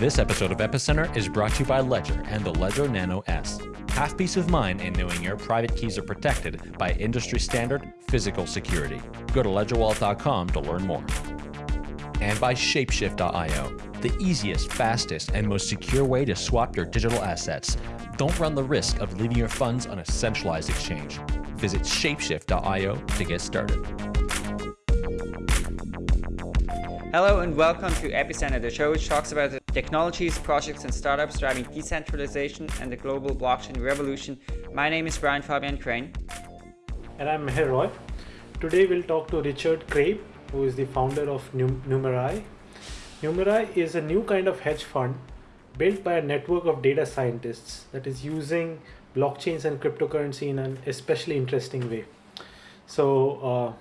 This episode of Epicenter is brought to you by Ledger and the Ledger Nano S. Have peace of mind in knowing your private keys are protected by industry standard physical security. Go to ledgerwallet.com to learn more. And by Shapeshift.io, the easiest, fastest, and most secure way to swap your digital assets. Don't run the risk of leaving your funds on a centralized exchange. Visit shapeshift.io to get started. Hello and welcome to Epicenter, the show which talks about the technologies, projects and startups driving decentralization and the global blockchain revolution. My name is Brian Fabian Crain. And I'm Meher Roy. Today we'll talk to Richard Craib, who is the founder of Numerai. Numerai is a new kind of hedge fund built by a network of data scientists that is using blockchains and cryptocurrency in an especially interesting way. So uh,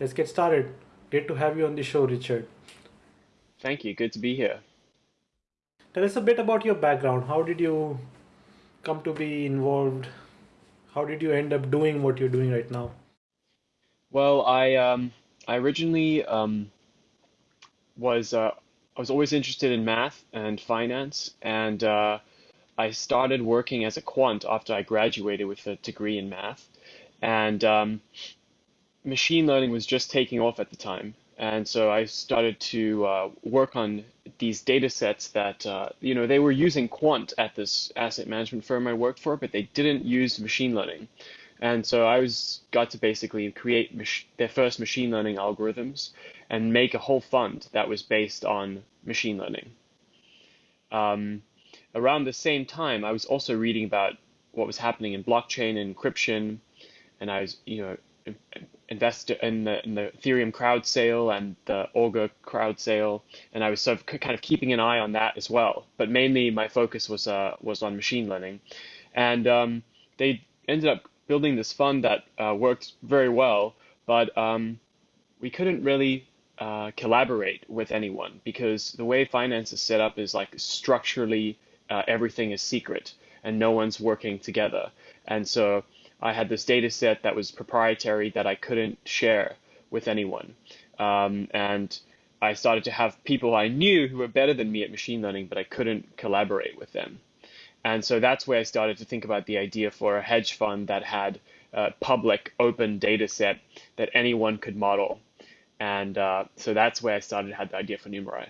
let's get started. Great to have you on the show, Richard. Thank you. Good to be here. Tell us a bit about your background. How did you come to be involved? How did you end up doing what you're doing right now? Well, I um, I originally um, was uh, I was always interested in math and finance, and uh, I started working as a quant after I graduated with a degree in math, and um, machine learning was just taking off at the time, and so I started to uh, work on these data sets that, uh, you know, they were using quant at this asset management firm I worked for, but they didn't use machine learning. And so I was got to basically create their first machine learning algorithms and make a whole fund that was based on machine learning. Um, around the same time, I was also reading about what was happening in blockchain and encryption, and I was, you know, invest in the, in the Ethereum crowd sale and the Augur crowd sale, and I was sort of kind of keeping an eye on that as well. But mainly my focus was uh, was on machine learning, and um, they ended up building this fund that uh, worked very well, but um, we couldn't really uh, collaborate with anyone because the way finance is set up is like structurally uh, everything is secret and no one's working together, and so I had this data set that was proprietary that I couldn't share with anyone. Um, and I started to have people I knew who were better than me at machine learning, but I couldn't collaborate with them. And so that's where I started to think about the idea for a hedge fund that had a public open data set that anyone could model. And uh, so that's where I started had the idea for Numerai.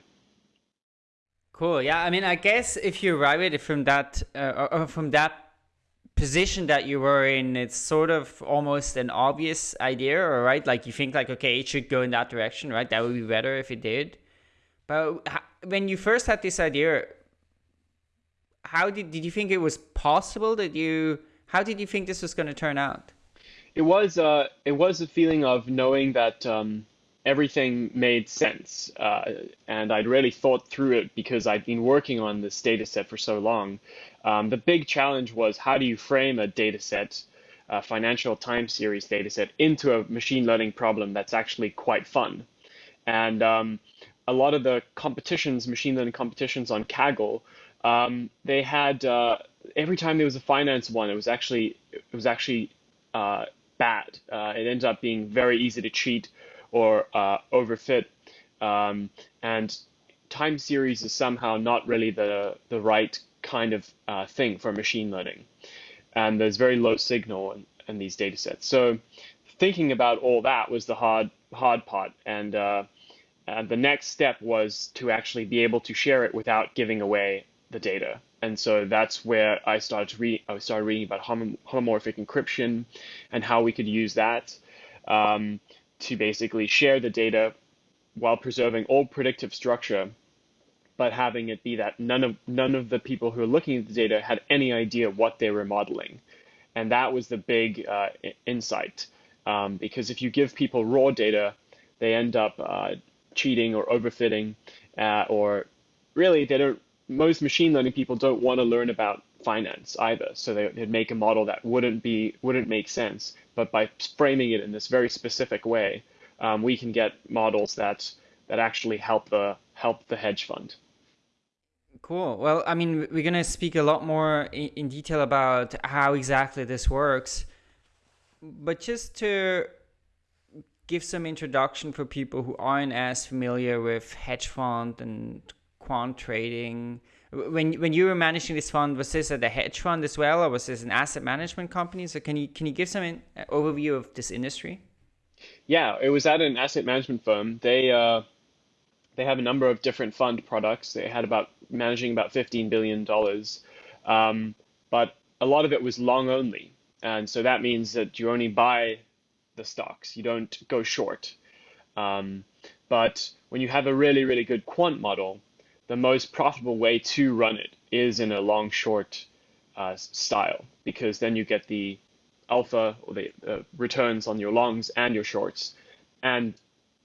Cool. Yeah. I mean, I guess if you arrive at it from that uh, from that position that you were in, it's sort of almost an obvious idea, right? Like you think like, okay, it should go in that direction, right? That would be better if it did. But when you first had this idea, how did, did you think it was possible that you, how did you think this was going to turn out? It was, uh, it was a feeling of knowing that, um, everything made sense. Uh, and I'd really thought through it because I'd been working on this data set for so long. Um, the big challenge was how do you frame a data set, a financial time series data set, into a machine learning problem that's actually quite fun. And um, a lot of the competitions, machine learning competitions on Kaggle, um, they had uh, every time there was a finance one, it was actually it was actually uh, bad. Uh, it ended up being very easy to cheat or uh, overfit. Um, and time series is somehow not really the, the right kind of uh, thing for machine learning. And there's very low signal in, in these data sets. So thinking about all that was the hard, hard part. And, uh, and the next step was to actually be able to share it without giving away the data. And so that's where I started to read. I started reading about homomorphic encryption and how we could use that. Um, to basically share the data while preserving all predictive structure, but having it be that none of none of the people who are looking at the data had any idea what they were modeling, and that was the big uh, insight. Um, because if you give people raw data, they end up uh, cheating or overfitting, uh, or really they don't. Most machine learning people don't want to learn about finance either, so they, would make a model that wouldn't be wouldn't make sense but by framing it in this very specific way, um, we can get models that that actually help the help the hedge fund. Cool. Well, I mean, we're gonna speak a lot more in, in detail about how exactly this works, but just to give some introduction for people who aren't as familiar with hedge fund and quant trading. When when you were managing this fund, was this at a hedge fund as well, or was this an asset management company? So can you can you give some in, uh, overview of this industry? Yeah, it was at an asset management firm. They uh, they have a number of different fund products. They had about managing about fifteen billion dollars, um, but a lot of it was long only, and so that means that you only buy the stocks. You don't go short. Um, but when you have a really really good quant model, the most profitable way to run it is in a long short uh, style because then you get the alpha or the uh, returns on your longs and your shorts and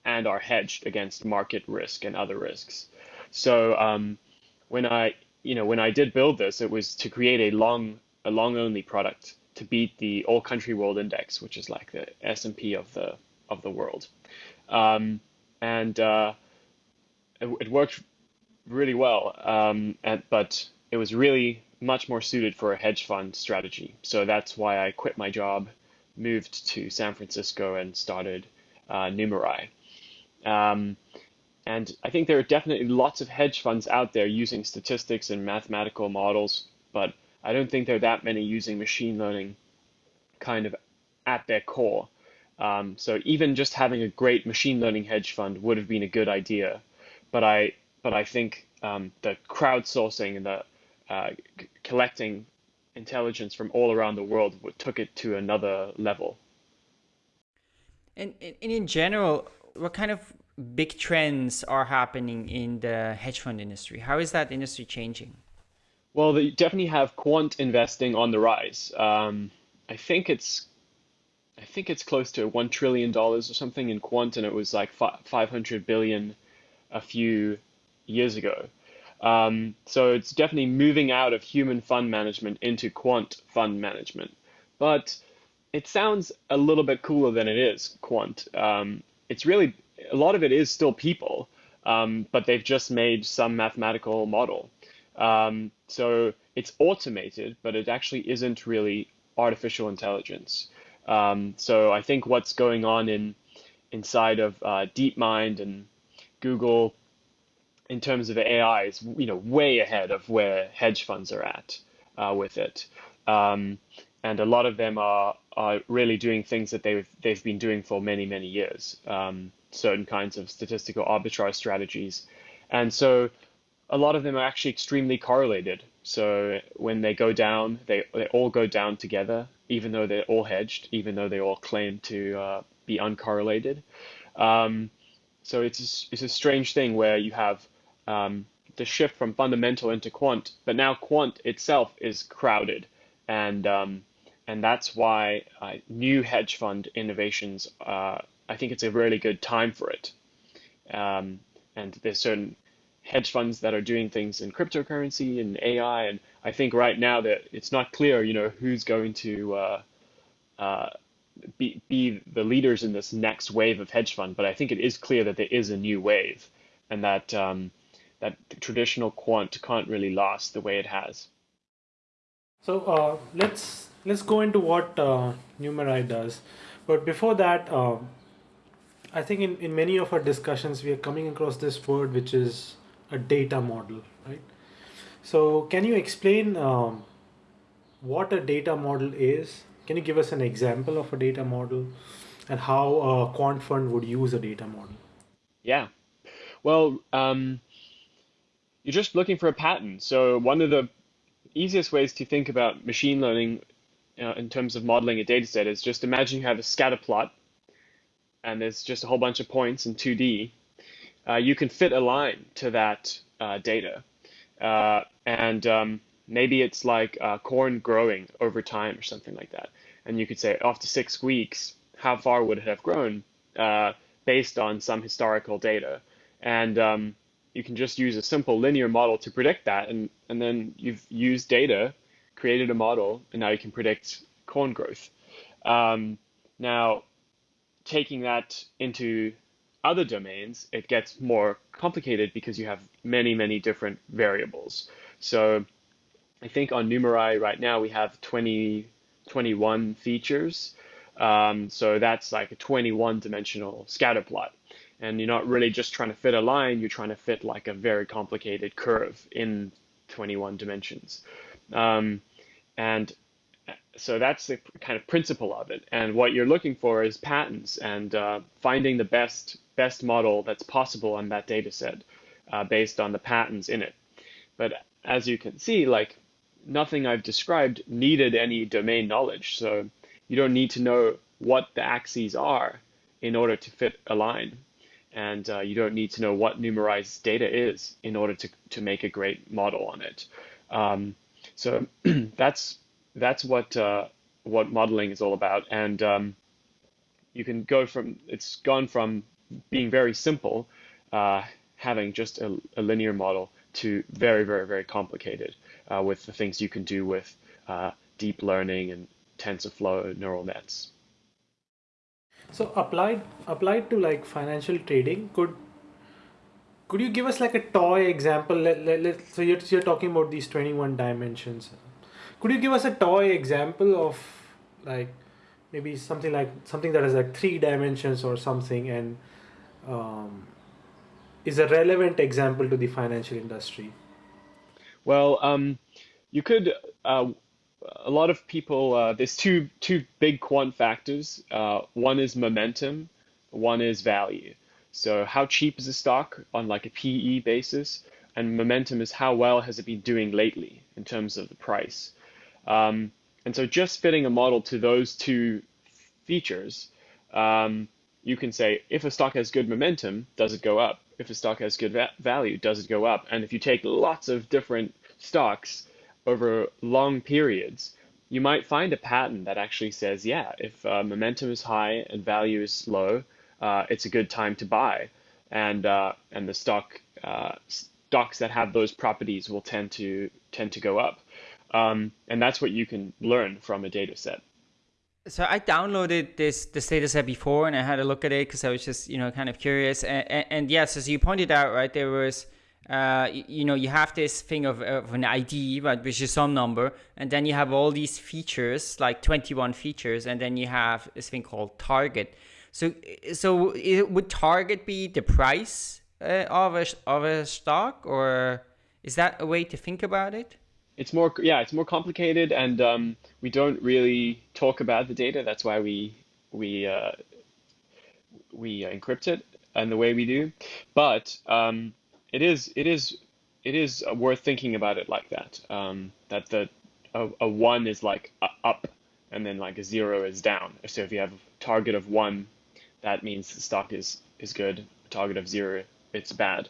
and are hedged against market risk and other risks. So um, when I you know when I did build this, it was to create a long a long only product to beat the All Country World Index, which is like the S and P of the of the world, um, and uh, it, it, worked really well. Um, and, but it was really much more suited for a hedge fund strategy. So that's why I quit my job, moved to San Francisco, and started uh, Numerai. Um, and I think there are definitely lots of hedge funds out there using statistics and mathematical models, but I don't think there are that many using machine learning kind of at their core. Um, so even just having a great machine learning hedge fund would have been a good idea, but I but I think um, the crowdsourcing and the uh, collecting intelligence from all around the world took it to another level. And, and in general, what kind of big trends are happening in the hedge fund industry? How is that industry changing? Well, they definitely have quant investing on the rise. Um, I think it's, I think it's close to one trillion dollars or something in quant, and it was like five hundred billion a few years ago. Um, so it's definitely moving out of human fund management into quant fund management. But it sounds a little bit cooler than it is, quant. Um, it's really, a lot of it is still people, um, but they've just made some mathematical model. Um, so it's automated, but it actually isn't really artificial intelligence. Um, so I think what's going on in inside of uh, DeepMind and Google in terms of AI is you know way ahead of where hedge funds are at uh, with it, um, and a lot of them are are really doing things that they've they've been doing for many many years, um, certain kinds of statistical arbitrage strategies, and so a lot of them are actually extremely correlated. So when they go down, they they all go down together, even though they're all hedged, even though they all claim to uh, be uncorrelated. Um, so it's it's a strange thing where you have um, the shift from fundamental into quant, but now quant itself is crowded, and um, and that's why uh, new hedge fund innovations. Uh, I think it's a really good time for it, um, and there's certain hedge funds that are doing things in cryptocurrency and AI, and I think right now that it's not clear, you know, who's going to uh, uh, be be the leaders in this next wave of hedge fund, but I think it is clear that there is a new wave, and that um, that traditional quant can't really last the way it has. So uh, let's let's go into what uh, Numerai does, but before that, uh, I think in, in many of our discussions we are coming across this word which is a data model, right? So can you explain um, what a data model is? Can you give us an example of a data model and how a quant fund would use a data model? Yeah. Well, um, you're just looking for a pattern. So one of the easiest ways to think about machine learning uh, in terms of modeling a data set is just imagine you have a scatter plot and there's just a whole bunch of points in 2D. Uh, you can fit a line to that uh, data. Uh, and um, maybe it's like uh, corn growing over time or something like that. And you could say after six weeks, how far would it have grown based on some historical data? And um, you can just use a simple linear model to predict that, and, and then you've used data, created a model, and now you can predict corn growth. Um, now, taking that into other domains, it gets more complicated because you have many, many different variables. So I think on Numerai right now we have 20, 21 features. Um, so that's like a 21 dimensional scatter plot. And you're not really just trying to fit a line, you're trying to fit like a very complicated curve in 21 dimensions. Um, and so that's the kind of principle of it. And what you're looking for is patterns and uh, finding the best best model that's possible on that data set uh, based on the patterns in it. But as you can see, like nothing I've described needed any domain knowledge. So you don't need to know what the axes are in order to fit a line. And uh, you don't need to know what numerized data is in order to, to make a great model on it. Um, so that's that's what uh, what modeling is all about. And um, you can go from it's gone from being very simple, uh, having just a, a, linear model, to very very very complicated uh, with the things you can do with uh, deep learning and TensorFlow neural nets. So applied applied to like financial trading, could could you give us like a toy example? Let, let, let, so you're, you're talking about these 21 dimensions. Could you give us a toy example of like maybe something like something that has like three dimensions or something and um, is a relevant example to the financial industry? Well, um, you could. Uh, a lot of people. Uh, there's two two big quant factors. Uh, one is momentum. One is value. So how cheap is a stock on like a PE basis, and momentum is how well has it been doing lately in terms of the price. Um, and so just fitting a model to those two features, um, you can say if a stock has good momentum, does it go up? If a stock has good va value, does it go up? And if you take lots of different stocks over long periods, you might find a pattern that actually says, yeah, if uh, momentum is high and value is low, uh, it's a good time to buy, and uh, and the stock uh, stocks that have those properties will tend to tend to go up, um, and that's what you can learn from a data set. So I downloaded this this data set before, and I had a look at it because I was just you know kind of curious, and, and, and yes, as you pointed out, right, there was. Uh, you know, you have this thing of, of an ID, right, which is some number, and then you have all these features, like 21 features, and then you have this thing called target. So, so it, would target be the price uh, of a of a stock, or is that a way to think about it? It's more, yeah, it's more complicated, and um, we don't really talk about the data. That's why we we uh, we encrypt it and the way we do. But um, it is it is it is worth thinking about it like that. Um, that the a, a one is like up, and then like a zero is down. So if you have a target of one that means the stock is is good. A target of zero, it's bad,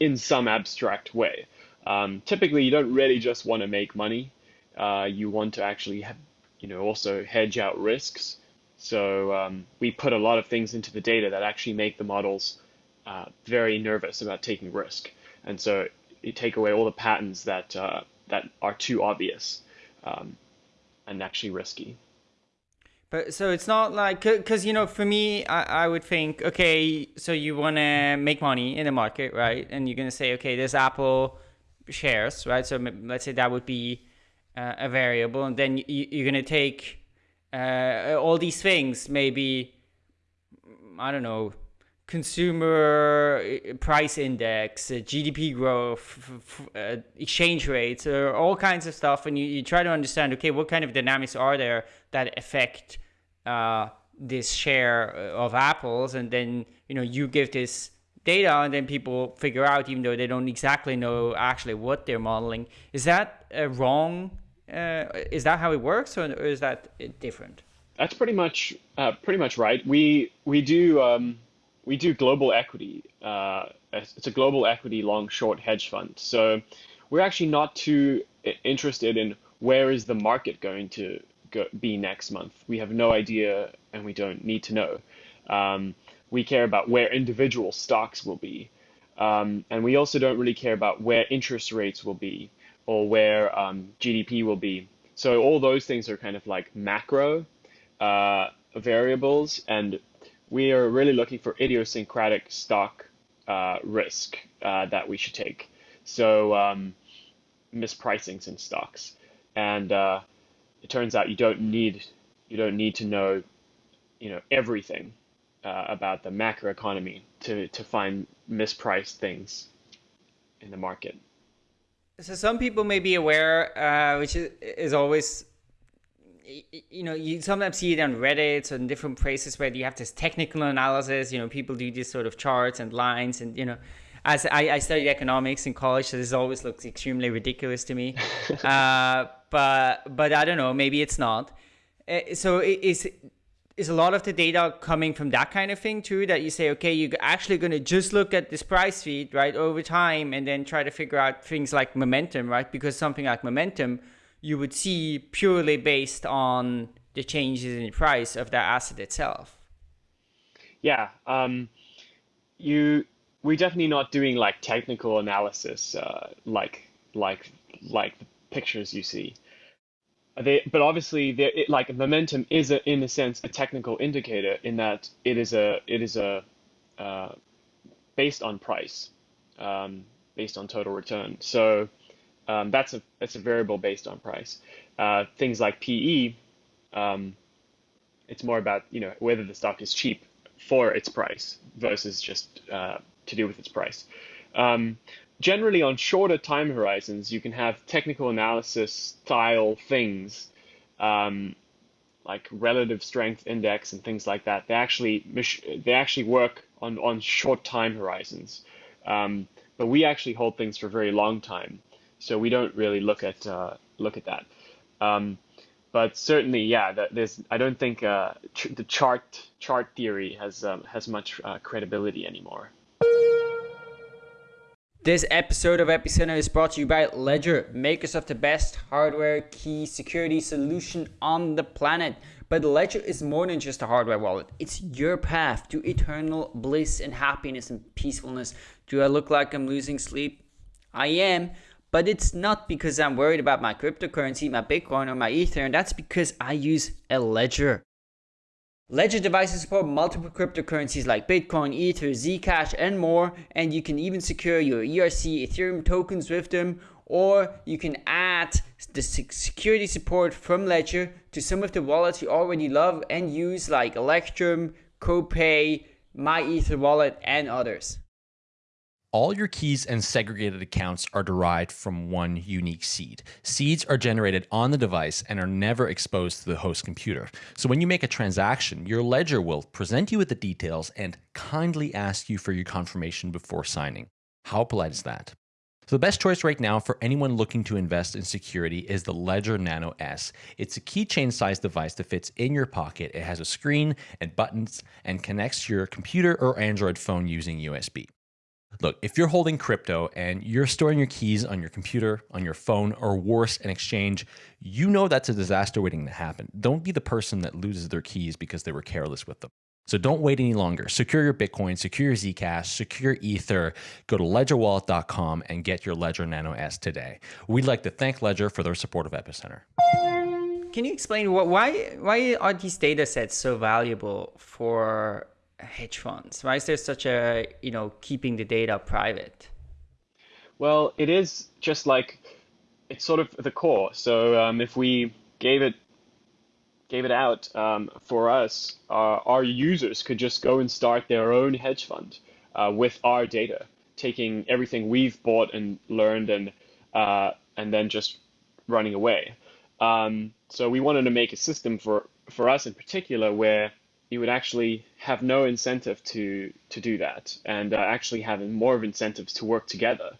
in some abstract way. Um, typically, you don't really just want to make money. Uh, you want to actually, have, you know, also hedge out risks. So um, we put a lot of things into the data that actually make the models uh, very nervous about taking risk. And so you take away all the patterns that uh, that are too obvious um, and actually risky. But so it's not like because you know for me I, I would think okay so you want to make money in the market right and you're gonna say okay there's Apple shares right so let's say that would be uh, a variable and then you, you're gonna take uh, all these things maybe I don't know consumer uh, price index, uh, GDP growth, uh, exchange rates, all kinds of stuff, and you, you try to understand, okay, what kind of dynamics are there that affect uh, this share of apples? And then you know you give this data and then people figure out even though they don't exactly know actually what they're modeling is that wrong? Is that how it works or, is that different? That's pretty much uh, pretty much right. We we do um, we do global equity uh, it's a global equity long short hedge fund so we're actually not too interested in where is the market going to go, be next month. We have no idea and we don't need to know. Um, we care about where individual stocks will be. Um, and we also don't really care about where interest rates will be or where um, GDP will be. So all those things are kind of like macro uh, variables, and we are really looking for idiosyncratic stock uh, risk uh, that we should take. So um, mispricings in stocks, and uh, it turns out you don't need you don't need to know you know everything uh, about the macroeconomy to to find mispriced things in the market. So some people may be aware, uh, which is, is always, you know, you sometimes see it on Reddit and different places where you have this technical analysis. You know, people do these sort of charts and lines, and you know, as I, I studied economics in college, so this always looks extremely ridiculous to me. uh, but but I don't know, maybe it's not. Uh, so is is a lot of the data coming from that kind of thing too that you say okay you're actually going to just look at this price feed right over time and then try to figure out things like momentum right because something like momentum you would see purely based on the changes in price of that asset itself yeah um, you we're definitely not doing like technical analysis uh, like like like the pictures you see they, but obviously, it, like momentum is a, in a sense a technical indicator in that it is a it is a uh, based on price, um, based on total return. So um, that's a that's a variable based on price. Uh, things like PE, um, it's more about you know whether the stock is cheap for its price versus just uh, to do with its price. Um, generally on shorter time horizons, you can have technical analysis style things um, like relative strength index and things like that. They actually they actually work on on short time horizons, um, but we actually hold things for a very long time, so we don't really look at uh, look at that. Um, but certainly, yeah, there's I don't think uh, the chart chart theory has um, has much uh, credibility anymore. This episode of Epicenter is brought to you by Ledger, makers of the best hardware key security solution on the planet. But Ledger is more than just a hardware wallet. It's your path to eternal bliss and happiness and peacefulness. Do I look like I'm losing sleep? I am, but it's not because I'm worried about my cryptocurrency, my Bitcoin, or my Ether. And that's because I use a Ledger. Ledger devices support multiple cryptocurrencies like Bitcoin, Ether, Zcash, and more, and you can even secure your ERC Ethereum tokens with them, or you can add the security support from Ledger to some of the wallets you already love and use like Electrum, CoPay, MyEtherWallet, and others. All your keys and segregated accounts are derived from one unique seed. Seeds are generated on the device and are never exposed to the host computer. So when you make a transaction, your ledger will present you with the details and kindly ask you for your confirmation before signing. How polite is that? So the best choice right now for anyone looking to invest in security is the Ledger Nano S. It's a keychain sized device that fits in your pocket. It has a screen and buttons and connects to your computer or Android phone using USB. Look, if you're holding crypto and you're storing your keys on your computer, on your phone, or worse, an exchange, you know that's a disaster waiting to happen. Don't be the person that loses their keys because they were careless with them. So don't wait any longer. Secure your Bitcoin, secure your Zcash, secure Ether. Go to ledgerwallet.com and get your Ledger Nano S today. We'd like to thank Ledger for their support of Epicenter. Can you explain what, why why are these data sets so valuable for hedge funds? Why is there such a, you know, keeping the data private? Well, it is just like, it's sort of the core. So um, if we gave it gave it out um, for us, uh, our users could just go and start their own hedge fund uh, with our data, taking everything we've bought and learned and uh, and then just running away. Um, so we wanted to make a system for for us in particular where you would actually have no incentive to to do that, and uh, actually having more of incentives to work together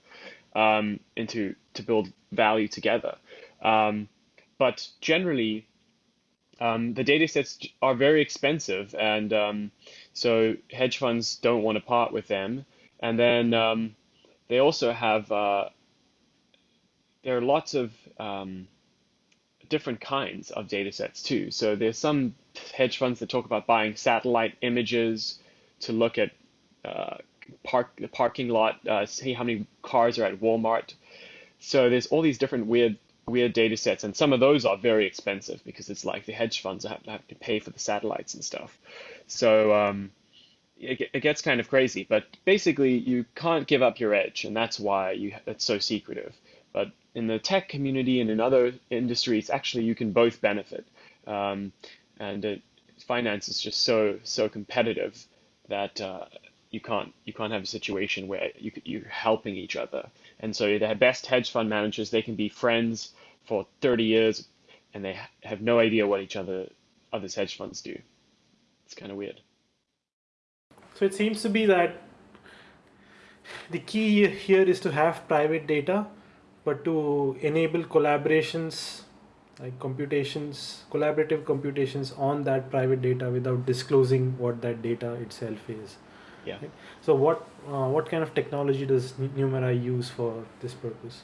um, and to to build value together. Um, but generally, um, the data sets are very expensive, and um, so hedge funds don't want to part with them. And then um, they also have uh, there are lots of um, different kinds of data sets too. So there's some hedge funds that talk about buying satellite images to look at uh, park the parking lot, uh, see how many cars are at Walmart. So there's all these different weird weird data sets, and some of those are very expensive because it's like the hedge funds have to, have to pay for the satellites and stuff. So um, it, it gets kind of crazy, but basically you can't give up your edge, and that's why you it's so secretive. But in the tech community and in other industries, actually you can both benefit. Um, and it, finance is just so so competitive that uh, you can't you can't have a situation where you you're helping each other. And so the best hedge fund managers they can be friends for 30 years, and they have no idea what each other others hedge funds do. It's kind of weird. So it seems to be that the key here is to have private data, but to enable collaborations like computations, collaborative computations on that private data without disclosing what that data itself is. Yeah. So what uh, what kind of technology does Numerai use for this purpose?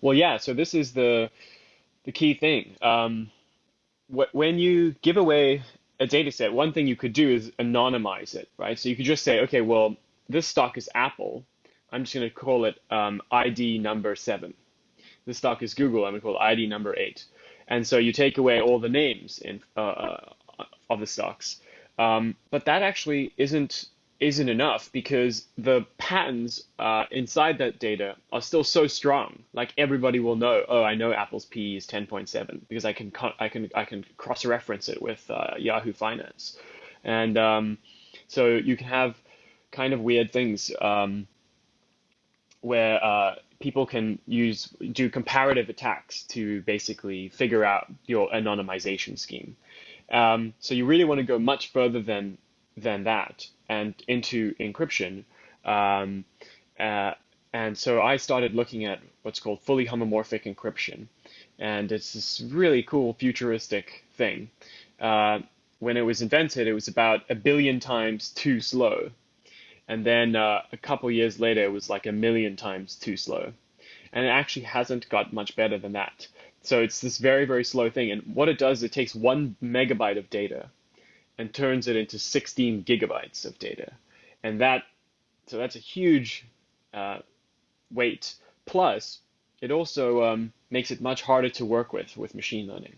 Well, yeah. So this is the the key thing. Um, wh when you give away a data set, one thing you could do is anonymize it, right? So you could just say, okay, well, this stock is Apple. I'm just going to call it um, ID number seven. This stock is Google. I'm going to call it ID number eight. And so you take away all the names in, uh, uh, of the stocks. Um, but that actually isn't isn't enough because the patterns uh, inside that data are still so strong. Like everybody will know, oh, I know Apple's P is 10.7 because I can I can I can cross-reference it with uh, Yahoo Finance, and um, so you can have kind of weird things um, where uh, people can use do comparative attacks to basically figure out your anonymization scheme. Um, so you really want to go much further than than that and into encryption. Um, uh, and so I started looking at what's called fully homomorphic encryption. And it's this really cool futuristic thing. Uh, when it was invented, it was about a billion times too slow. And then uh, a couple years later, it was like a million times too slow. And it actually hasn't got much better than that. So it's this very, very slow thing. And what it does, is it takes one megabyte of data and turns it into 16 gigabytes of data. And that, so that's a huge uh, weight. Plus, it also um, makes it much harder to work with with machine learning.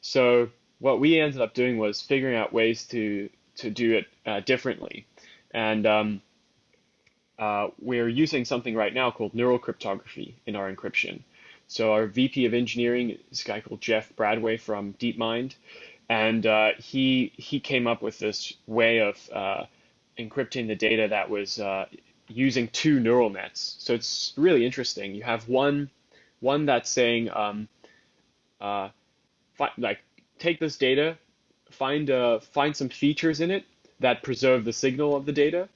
So what we ended up doing was figuring out ways to to do it uh, differently, and um, uh, we're using something right now called neural cryptography in our encryption. So our VP of engineering is a guy called Jeff Bradway from DeepMind, and uh, he he came up with this way of uh, encrypting the data that was uh, using two neural nets. So it's really interesting. You have one one that's saying um, uh, like take this data, find uh, find some features in it that preserve the signal of the data,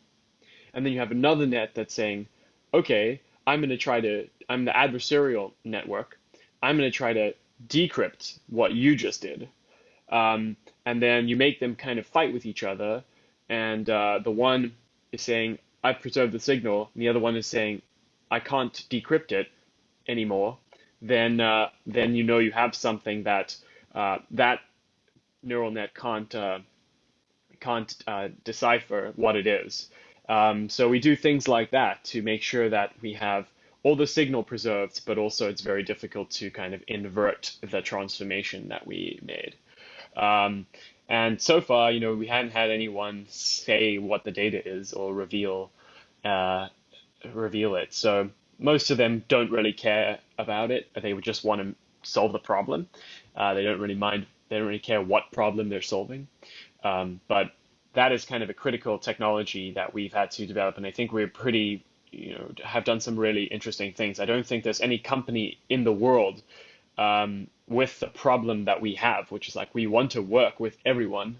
and then you have another net that's saying, okay, I'm going to try to I'm the adversarial network. I'm going to try to decrypt what you just did um, and then you make them kind of fight with each other. And uh, the one is saying, I've preserved the signal, and the other one is saying, I can't decrypt it anymore. Then, uh, then you know you have something that uh, that neural net can't uh, can't uh, decipher what it is. Um, so we do things like that to make sure that we have all the signal preserved, but also it's very difficult to kind of invert the transformation that we made. Um, and so far, you know, we hadn't had anyone say what the data is or reveal uh, reveal it. So most of them don't really care about it. They would just want to solve the problem. Uh, they don't really mind. They don't really care what problem they're solving. Um, but that is kind of a critical technology that we've had to develop, and I think we're pretty, you know, have done some really interesting things. I don't think there's any company in the world um, with the problem that we have, which is like we want to work with everyone,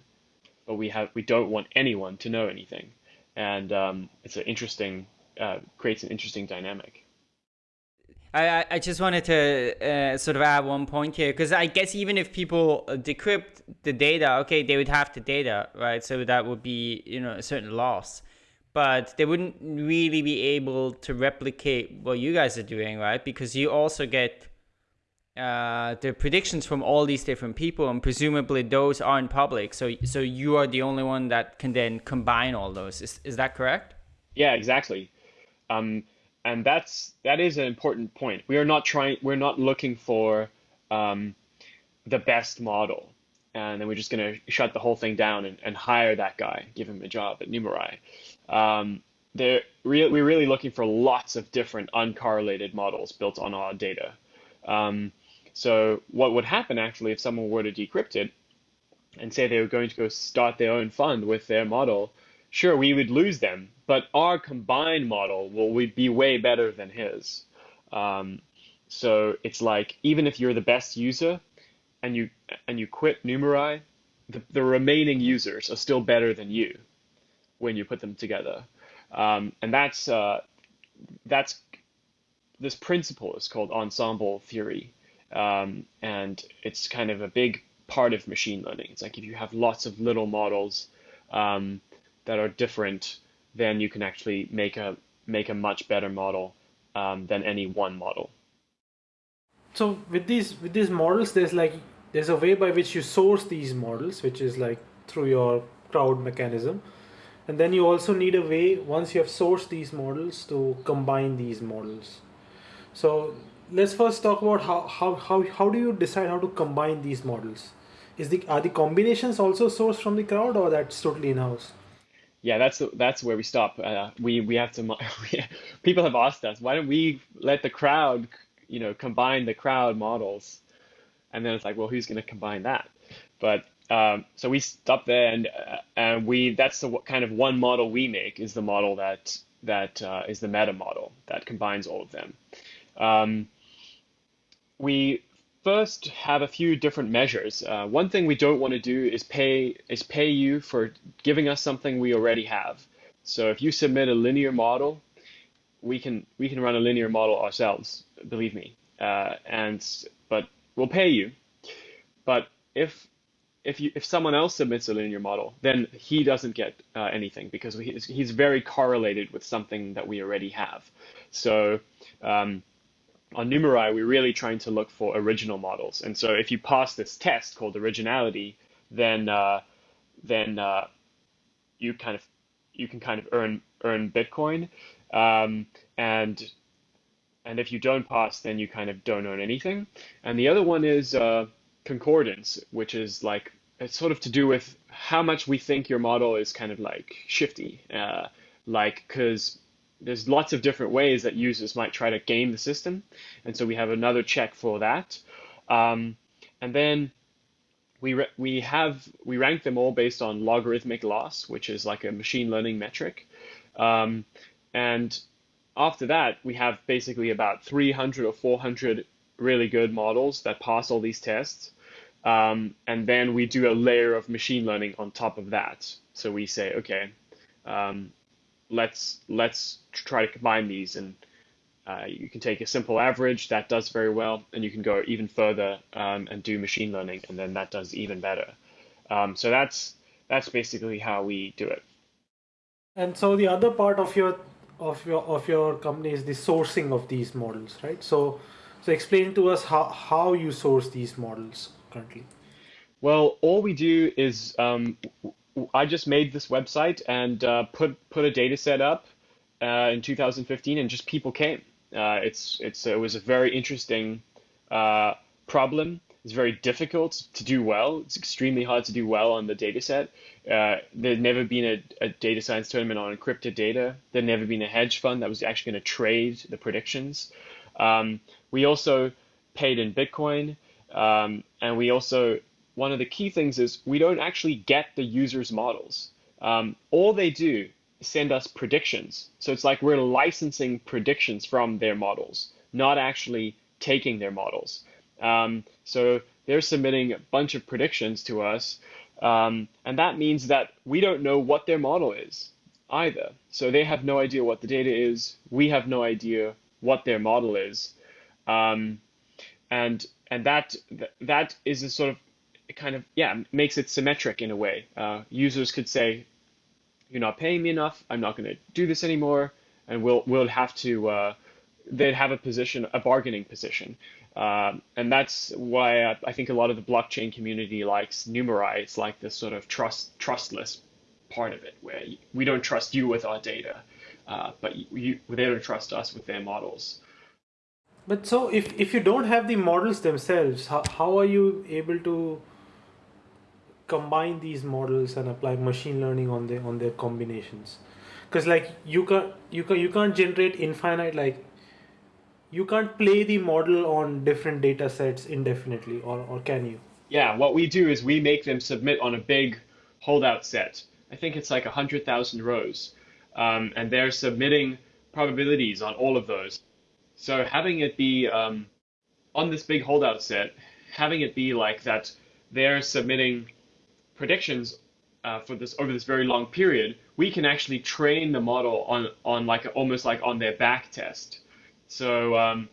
but we have we don't want anyone to know anything, and um, it's an interesting uh, creates an interesting dynamic. I, I just wanted to uh, sort of add one point here because I guess even if people decrypt the data, okay, they would have the data, right? So that would be you know a certain loss, but they wouldn't really be able to replicate what you guys are doing, right? Because you also get uh, the predictions from all these different people, and presumably those aren't public. So, so you are the only one that can then combine all those. Is is that correct? Yeah, exactly. Um, and that's that is an important point. We are not trying. We're not looking for um, the best model, and then we're just going to shut the whole thing down and, and hire that guy, give him a job at Numerai. Um, we're really looking for lots of different uncorrelated models built on our data. Um, so what would happen actually if someone were to decrypt it and say they were going to go start their own fund with their model, sure we would lose them, but our combined model will be way better than his. Um, so it's like even if you're the best user and you and you quit Numerai, the, the remaining users are still better than you when you put them together. Um, and that's uh, that's this principle is called ensemble theory, um, and it's kind of a big part of machine learning. It's like if you have lots of little models um, that are different, then you can actually make a make a much better model um, than any one model. So with these with these models, there's like there's a way by which you source these models, which is like through your crowd mechanism. And then you also need a way, once you have sourced these models, to combine these models. So let's first talk about how, how, how, how do you decide how to combine these models? Is the are the combinations also sourced from the crowd or that's totally in-house? Yeah, that's that's where we stop. Uh, we we have to. people have asked us, why don't we let the crowd, you know, combine the crowd models, and then it's like, well, who's going to combine that? But um, so we stop there, and uh, and we that's the kind of one model we make is the model that that uh, is the meta model that combines all of them. Um, we first have a few different measures. Uh, one thing we don't want to do is pay is pay you for giving us something we already have. So if you submit a linear model, we can we can run a linear model ourselves. Believe me, uh, and but we'll pay you. But if if you if someone else submits a linear model, then he doesn't get uh, anything because he's, he's very correlated with something that we already have. So um, on Numerai, we're really trying to look for original models. And so if you pass this test called originality, then uh, then uh, you kind of you can kind of earn earn Bitcoin. Um, and and if you don't pass, then you kind of don't earn anything. And the other one is uh, concordance, which is like it's sort of to do with how much we think your model is kind of like shifty, uh, like because there's lots of different ways that users might try to game the system, and so we have another check for that, um, and then we we have we rank them all based on logarithmic loss, which is like a machine learning metric, um, and after that we have basically about 300 or 400 really good models that pass all these tests. Um, and then we do a layer of machine learning on top of that. So we say, okay, um, let's let's try to combine these, and uh, you can take a simple average that does very well, and you can go even further um, and do machine learning, and then that does even better. Um, so that's that's basically how we do it. And so the other part of your of your of your company is the sourcing of these models, right? So so explain to us how how you source these models currently? Well, all we do is um, I just made this website and uh, put put a data set up uh, in 2015, and just people came. Uh, it's it's it was a very interesting uh, problem. It's very difficult to do well. It's extremely hard to do well on the data set. Uh, there'd never been a, a, data science tournament on encrypted data. There'd never been a hedge fund that was actually going to trade the predictions. Um, we also paid in Bitcoin. Um, and we also, one of the key things is we don't actually get the user's models. Um, all they do is send us predictions. So it's like we're licensing predictions from their models, not actually taking their models. Um, so they're submitting a bunch of predictions to us. Um, and that means that we don't know what their model is either. So they have no idea what the data is. We have no idea what their model is. Um, and and that that is a sort of kind of yeah makes it symmetric in a way. Uh, users could say, "You're not paying me enough. I'm not going to do this anymore," and we'll we'll have to. Uh, they'd have a position, a bargaining position, uh, and that's why I, I, think a lot of the blockchain community likes Numerai. It's like this sort of trust trustless part of it, where we don't trust you with our data, uh, but you, they don't trust us with their models. But so if, if you don't have the models themselves, how, how are you able to combine these models and apply machine learning on their on their combinations? Because like you can't you can you can't generate infinite like you can't play the model on different data sets indefinitely or, or can you? Yeah, what we do is we make them submit on a big holdout set I think it's like 100,000 rows. Um, and they're submitting probabilities on all of those. So having it be um, on this big holdout set, having it be like that they're submitting predictions uh, for this over this very long period, we can actually train the model on on like almost like on their back test. So um,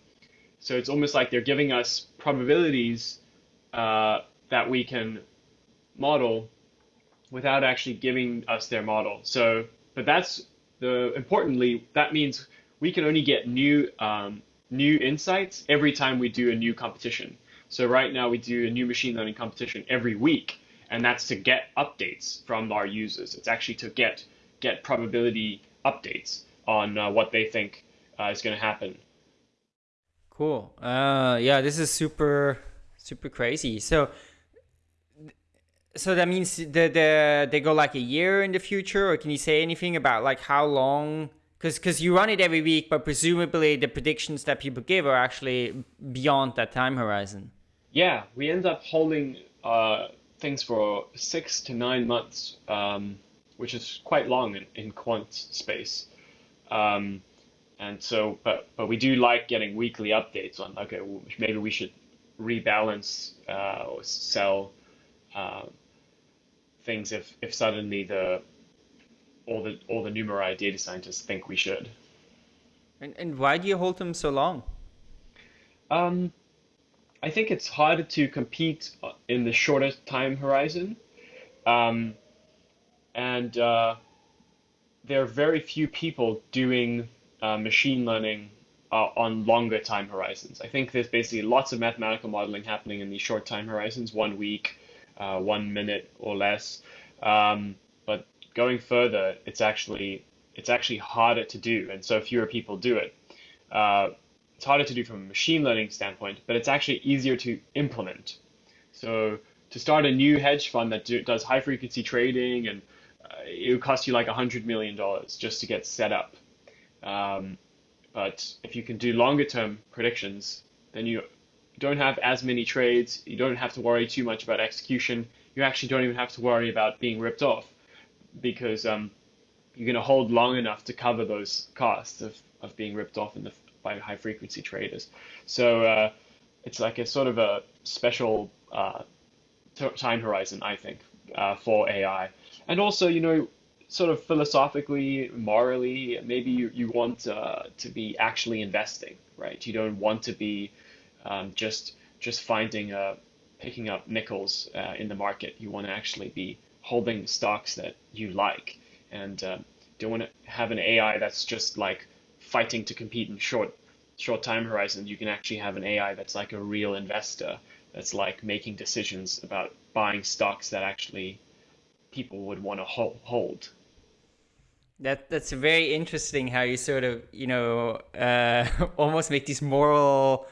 so it's almost like they're giving us probabilities uh, that we can model without actually giving us their model. So, but that's the importantly that means we can only get new um, new insights every time we do a new competition. So right now we do a new machine learning competition every week, and that's to get updates from our users. It's actually to get get probability updates on uh, what they think uh, is going to happen. Cool. Uh, yeah, this is super super crazy. So so that means that the, they go like a year in the future, or can you say anything about like how long? Because because you run it every week, but presumably the predictions that people give are actually beyond that time horizon. Yeah, we end up holding uh, things for six to nine months, um, which is quite long in, in quant space. Um, and so, but but we do like getting weekly updates on okay, maybe we should rebalance uh, or sell uh, things if if suddenly the all the all the Numerai data scientists think we should. And and why do you hold them so long? Um, I think it's harder to compete in the shortest time horizon, um, and uh, there are very few people doing uh, machine learning uh, on longer time horizons. I think there's basically lots of mathematical modeling happening in these short time horizons, one week, uh, one minute or less. Um, but going further, it's actually it's actually harder to do, and so fewer people do it. It's harder to do from a machine learning standpoint, but it's actually easier to implement. So to start a new hedge fund that do, does high frequency trading and uh, it would cost you like a hundred million dollars just to get set up. Um, but if you can do longer term predictions, then you don't have as many trades. You don't have to worry too much about execution. You actually don't even have to worry about being ripped off because um, you're going to hold long enough to cover those costs of, of being ripped off in the, by high frequency traders. So uh, it's like a sort of a special uh, time horizon, I think, uh, for AI. And also, you know, sort of philosophically, morally, maybe you, you want uh, to be actually investing, right? You don't want to be um, just just finding uh, picking up nickels uh, in the market. You want to actually be holding stocks that you like, and don't want to have an AI that's just like fighting to compete in short short time horizons. You can actually have an AI that's like a real investor that's like making decisions about buying stocks that actually people would want to hold. That that's very interesting how you sort of you know uh, almost make these moral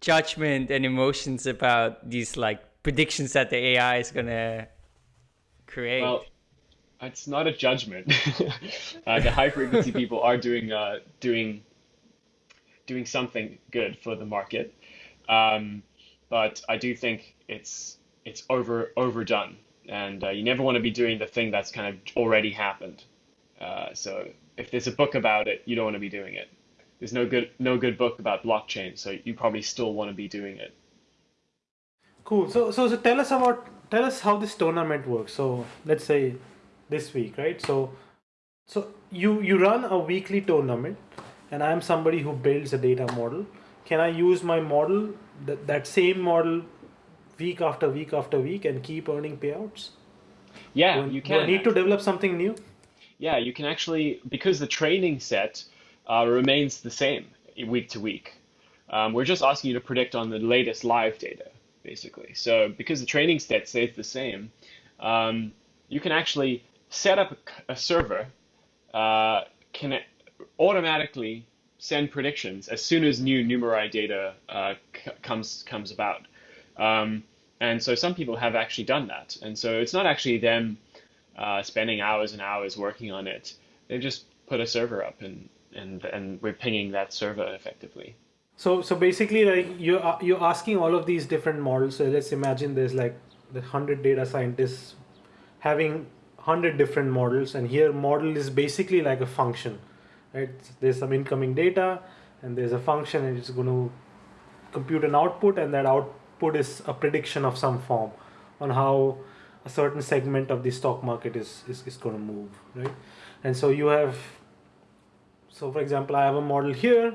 judgment and emotions about these like predictions that the AI is gonna create? Well, it's not a judgment. uh, the high frequency people are doing uh, doing doing something good for the market, um, but I do think it's it's over overdone, and uh, you never want to be doing the thing that's kind of already happened. Uh, so if there's a book about it, you don't want to be doing it there's no good no good book about blockchain, so you probably still want to be doing it. Cool. So so so tell us about tell us how this tournament works. So let's say this week, right? So so you you run a weekly tournament, and I'm somebody who builds a data model. Can I use my model that that same model week after week after week and keep earning payouts? Yeah, you can. Do I need to develop something new? Yeah, you can actually because the training set uh, remains the same week to week. Um, we're just asking you to predict on the latest live data, basically. So because the training set stays the same, um, you can actually set up a, server, uh, can automatically send predictions as soon as new Numerai data uh, comes comes about. Um, and so some people have actually done that. And so it's not actually them uh, spending hours and hours working on it. They just put a server up and and and we're pinging that server effectively. So so basically, like you're you're asking all of these different models. So let's imagine there's like the hundred data scientists having 100 different models and here model is basically like a function right? There's some incoming data and there's a function and it's going to compute an output and that output is a prediction of some form on how a certain segment of the stock market is, is, is going to move right? And so you have so for example i have a model here.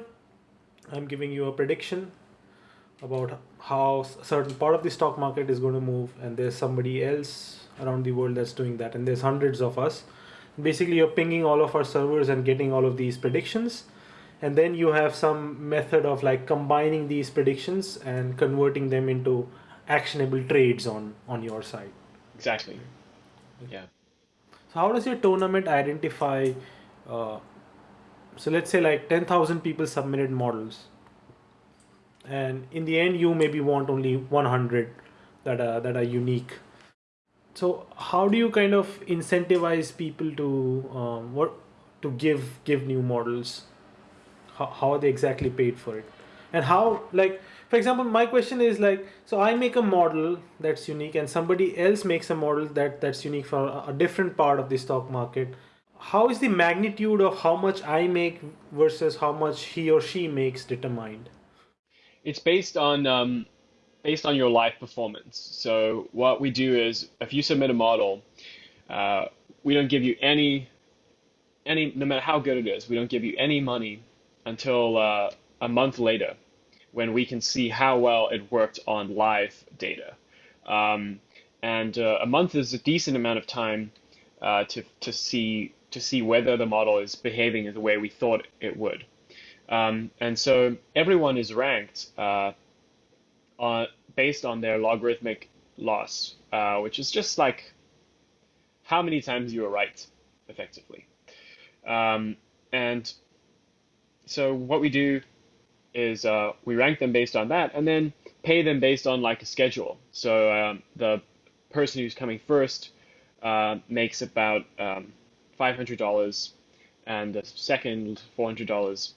I'm giving you a prediction about how a certain part of the stock market is going to move and there's somebody else around the world that's doing that. And there's hundreds of us. Basically you're pinging all of our servers and getting all of these predictions. And then you have some method of like combining these predictions and converting them into actionable trades on on your side. Exactly. Yeah. So how does your tournament identify uh, so let's say like 10000 people submitted models. And in the end you maybe want only 100 that are that are unique so how do you kind of incentivize people to um, what to give give new models? How, how are they exactly paid for it? And how like for example my question is like so i make a model that's unique and somebody else makes a model that that's unique for a, different part of the stock market. How is the magnitude of how much i make versus how much he or she makes determined? It's based on um, based on your live performance. So what we do is, if you submit a model, uh, we don't give you any any no matter how good it is, we don't give you any money until uh, a month later, when we can see how well it worked on live data. Um, and uh, a month is a decent amount of time uh, to to see to see whether the model is behaving in the way we thought it would. Um, and so everyone is ranked uh, on, based on their logarithmic loss, uh, which is just like how many times you were right, effectively. Um, and so what we do is uh, we rank them based on that, and then pay them based on like a schedule. So um, the person who's coming first uh, makes about um, $500, and the second $400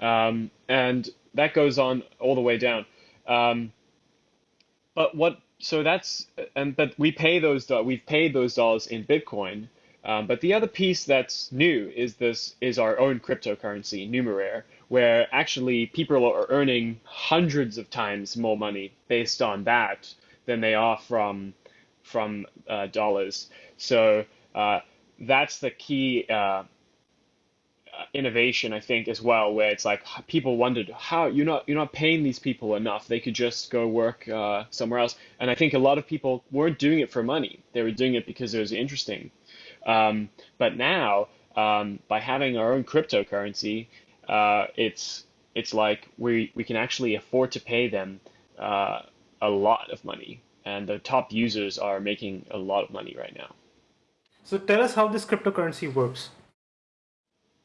um, and that goes on all the way down. Um, but what? So that's and but we pay those we've paid those dollars in Bitcoin. Um, but the other piece that's new is this is our own cryptocurrency, Numeraire, where actually people are earning hundreds of times more money based on that than they are from from uh, dollars. So uh, that's the key uh, innovation, I think, as well, where it's like people wondered how you're not you're not paying these people enough. They could just go work uh, somewhere else. And I think a lot of people weren't doing it for money. They were doing it because it was interesting. Um, but now, um, by having our own cryptocurrency, uh, it's it's like we we can actually afford to pay them uh, a lot of money, and the top users are making a lot of money right now. So tell us how this cryptocurrency works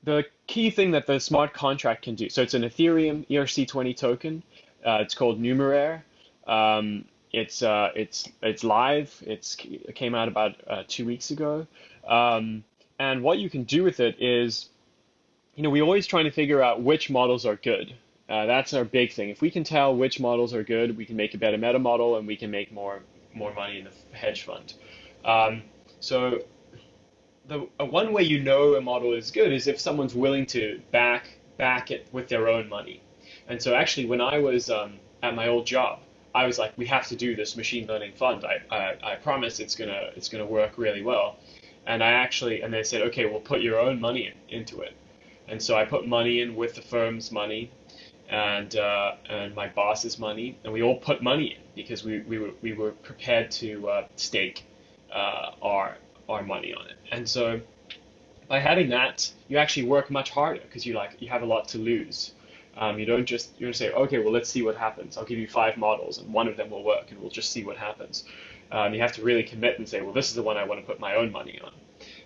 the key thing that the smart contract can do, so it's an Ethereum ERC20 token. Uh, it's called Numeraire. Um, it's uh, it's it's live. It's it came out about uh, two weeks ago. Um, and what you can do with it is, you know, we're always trying to figure out which models are good. Uh, that's our big thing. If we can tell which models are good, we can make a better meta model, and we can make more more money in the hedge fund. Um, so the uh, one way you know a model is good is if someone's willing to back back it with their own money. And so actually, when I was um, at my old job, I was like, we have to do this machine learning fund. I, I, I promise it's gonna it's gonna work really well. And I actually and they said, okay, well put your own money in, into it. And so I put money in with the firm's money, and uh, and my boss's money, and we all put money in because we, we were we were prepared to uh, stake uh, our our money on it. And so by having that, you actually work much harder because you like you have a lot to lose. Um, you don't just you don't say, okay, well let's see what happens. I'll give you five models and one of them will work and we'll just see what happens. Um, you have to really commit and say, well, this is the one I want to put my own money on.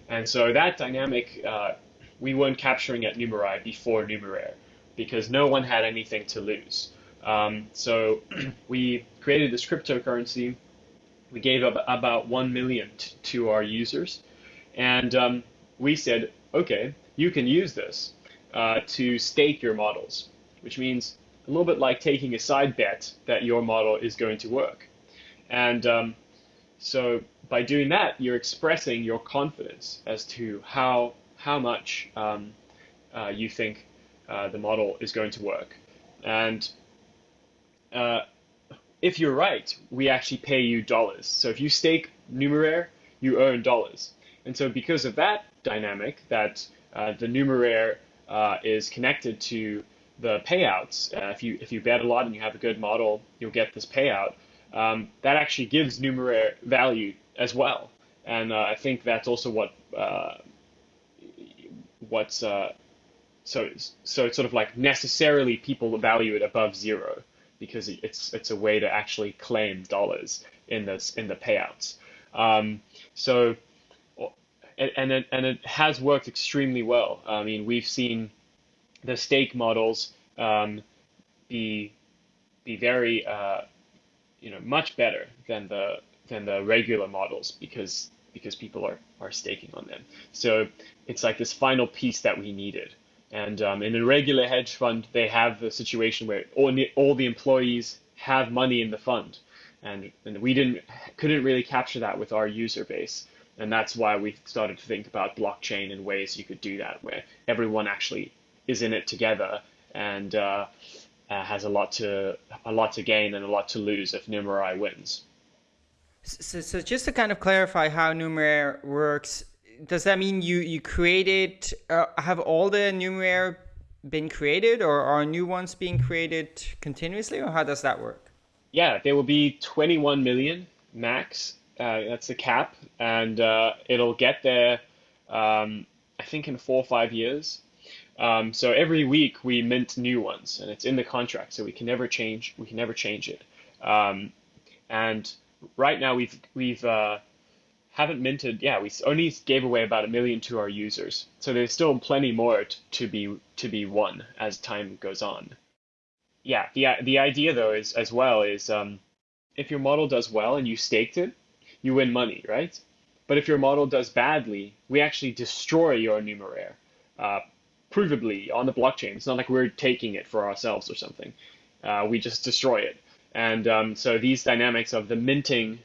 And so that dynamic uh, we weren't capturing at Numerai before Numeraire because no one had anything to lose. Um, so we created this cryptocurrency we gave up about 1 million to our users. And um, we said, okay, you can use this uh, to stake your models, which means a little bit like taking a side bet that your model is going to work. And um, so by doing that, you're expressing your confidence as to how how much um, uh, you think uh, the model is going to work. And uh, if you're right, we actually pay you dollars. So if you stake numeraire, you earn dollars. And so because of that dynamic, that uh, the numeraire uh, is connected to the payouts. Uh, if you if you bet a lot and you have a good model, you'll get this payout. Um, that actually gives numeraire value as well. And uh, I think that's also what uh, what's uh, so so it's sort of like necessarily people value it above zero because it's it's a way to actually claim dollars in this in the payouts. Um, so and and it, and it has worked extremely well. I mean, we've seen the stake models um, be be very uh, you know much better than the than the regular models because because people are, are staking on them. So it's like this final piece that we needed. And um, in a regular hedge fund, they have the situation where all, all the employees have money in the fund. And, and we didn't couldn't really capture that with our user base. And that's why we started to think about blockchain and ways you could do that, where everyone actually is in it together and uh, uh, has a lot to a lot to gain and a lot to lose if Numerai wins. So, so just to kind of clarify how Numerai works, does that mean you you created uh, have all the Numeraire been created, or are new ones being created continuously, or how does that work? Yeah, there will be 21 million max. Uh, that's the cap, and uh, it'll get there. Um, I think in four or five years. Um, so every week we mint new ones, and it's in the contract, so we can never change. We can never change it. Um, and right now we've we've uh, haven't minted. Yeah, we only gave away about a million to our users, so there's still plenty more to be to be won as time goes on. Yeah, the the idea though is as well is um, if your model does well and you staked it, you win money, right? But if your model does badly, we actually destroy your numeraire, uh, provably on the blockchain. It's not like we're taking it for ourselves or something. Uh, we just destroy it. And um, so these dynamics of the minting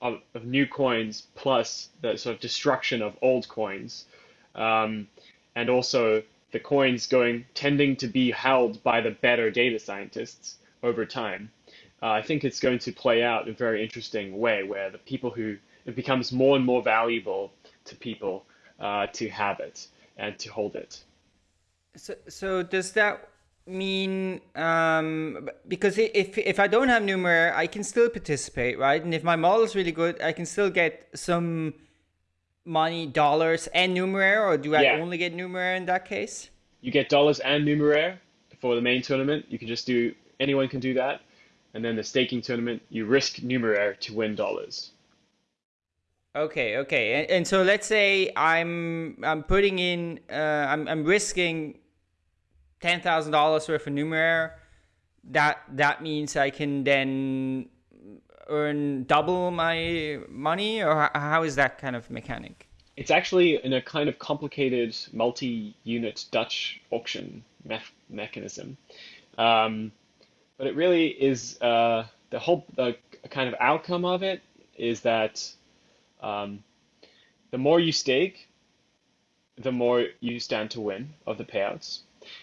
of, of, new coins plus the sort of destruction of old coins, um, and also the coins going tending to be held by the better data scientists over time. Uh, I think it's going to play out in a very interesting way where the people who it becomes more and more valuable to people uh, to have it and to hold it. So, so does that mean um, because if if I don't have numeraire, I can still participate, right? And if my model is really good, I can still get some money, dollars, and numeraire, or do I yeah. only get numeraire in that case? You get dollars and numeraire for the main tournament. You can just do anyone can do that, and then the staking tournament, you risk numeraire to win dollars. Okay, okay, and, and so let's say I'm I'm putting in uh, I'm I'm risking ten thousand dollars worth of numeraire, that that means I can then earn double my money, or how is that kind of mechanic? It's actually in a kind of complicated multi-unit Dutch auction me mechanism, um, but it really is uh, the whole the kind of outcome of it is that um, the more you stake, the more you stand to win of the payouts.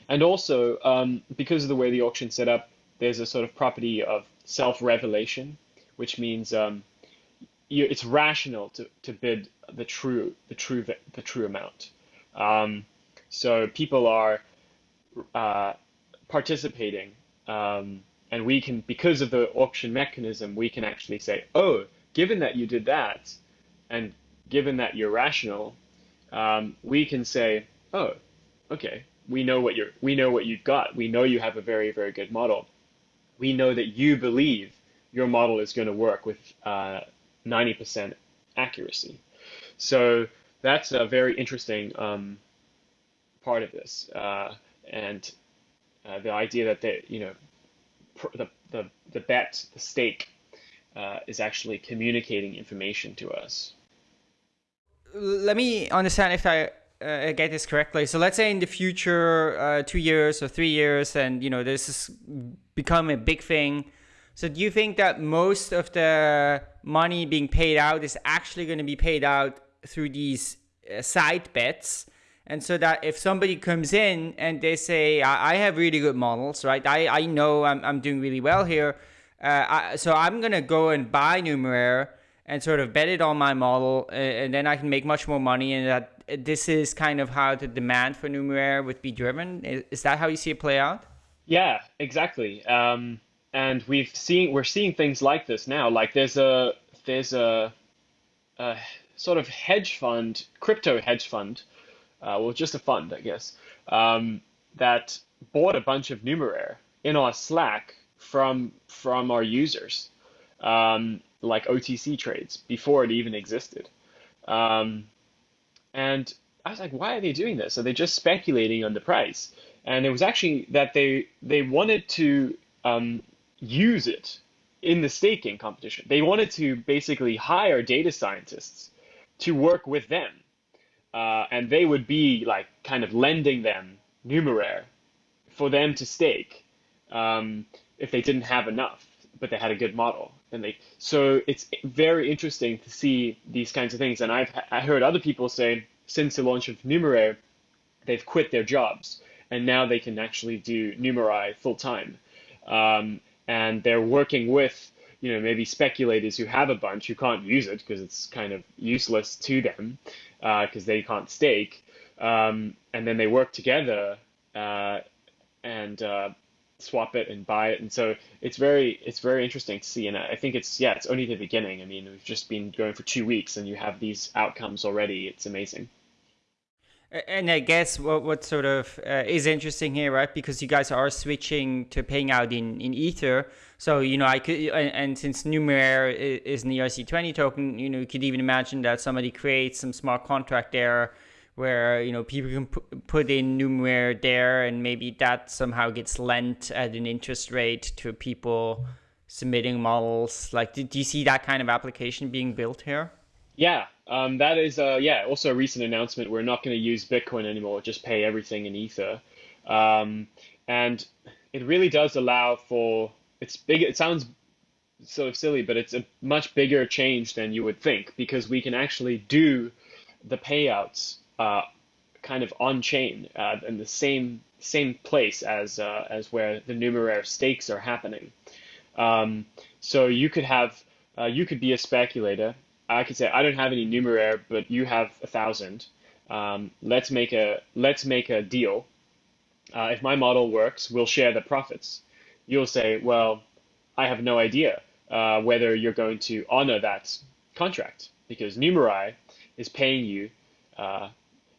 And also, um, because of the way the auction's set up, there's a sort of property of self-revelation, which means um, you, it's rational to, to bid the true the true the true amount. Um, so people are uh, participating, um, and we can because of the auction mechanism, we can actually say, oh, given that you did that, and given that you're rational, um, we can say, oh, okay, we know what you're we know what you've got. We know you have a very very good model. We know that you believe your model is going to work with 90% uh, accuracy. So that's a very interesting um, part of this, uh, and uh, the idea that they, you know, the the the bet, the stake, uh, is actually communicating information to us. Let me understand if I uh, get this correctly. So let's say in the future, uh, two years or three years, and you know this has become a big thing. So do you think that most of the money being paid out is actually going to be paid out through these uh, side bets? And so that if somebody comes in and they say, I, I have really good models, right? I, I know I'm, I'm doing really well here. Uh, I, so I'm going to go and buy Numeraire and sort of bet it on my model, uh, and then I can make much more money. And that this is kind of how the demand for Numeraire would be driven. Is, that how you see it play out? Yeah, exactly. Um, and we've seen we're seeing things like this now. Like there's a there's a, a sort of hedge fund, crypto hedge fund, uh, well, just a fund, I guess, um, that bought a bunch of Numeraire in our Slack from from our users, um, like OTC trades before it even existed. Um, and I was like, why are they doing this? Are they just speculating on the price? And it was actually that they they wanted to um, use it in the staking competition. They wanted to basically hire data scientists to work with them, uh, and they would be like kind of lending them Numeraire for them to stake um, if they didn't have enough, but they had a good model. And they so it's very interesting to see these kinds of things. And I've I heard other people say since the launch of Numeraire, they've quit their jobs and now they can actually do Numerai full time. Um, and they're working with you know maybe speculators who have a bunch who can't use it because it's kind of useless to them because uh, they can't stake, um, and then they work together uh, and uh, swap it and buy it, and so it's very it's very interesting to see, and I think it's yeah it's only the beginning. I mean we've just been going for two weeks, and you have these outcomes already. It's amazing. And I guess what what sort of uh, is interesting here, right? Because you guys are switching to paying out in, in Ether. So you know, I could and, and since Numeraire is an ERC20 token, you know, you could even imagine that somebody creates some smart contract there, where you know people can put in Numeraire there, and maybe that somehow gets lent at an interest rate to people submitting models. Like, do, do you see that kind of application being built here? Yeah, um, that is, uh, yeah, also a recent announcement. We're not going to use Bitcoin anymore, just pay everything in Ether. Um, and it really does allow for, it's big, it sounds sort of silly, but it's a much bigger change than you would think because we can actually do the payouts uh, kind of on chain uh, in the same same place as uh, as where the numeraire stakes are happening. Um, so you could have uh, you could be a speculator I could say I don't have any numeraire, but you have a thousand. Um, let's make a let's make a deal. Uh, if my model works, we'll share the profits. You'll say, well, I have no idea uh, whether you're going to honor that contract because Numerai is paying you, uh,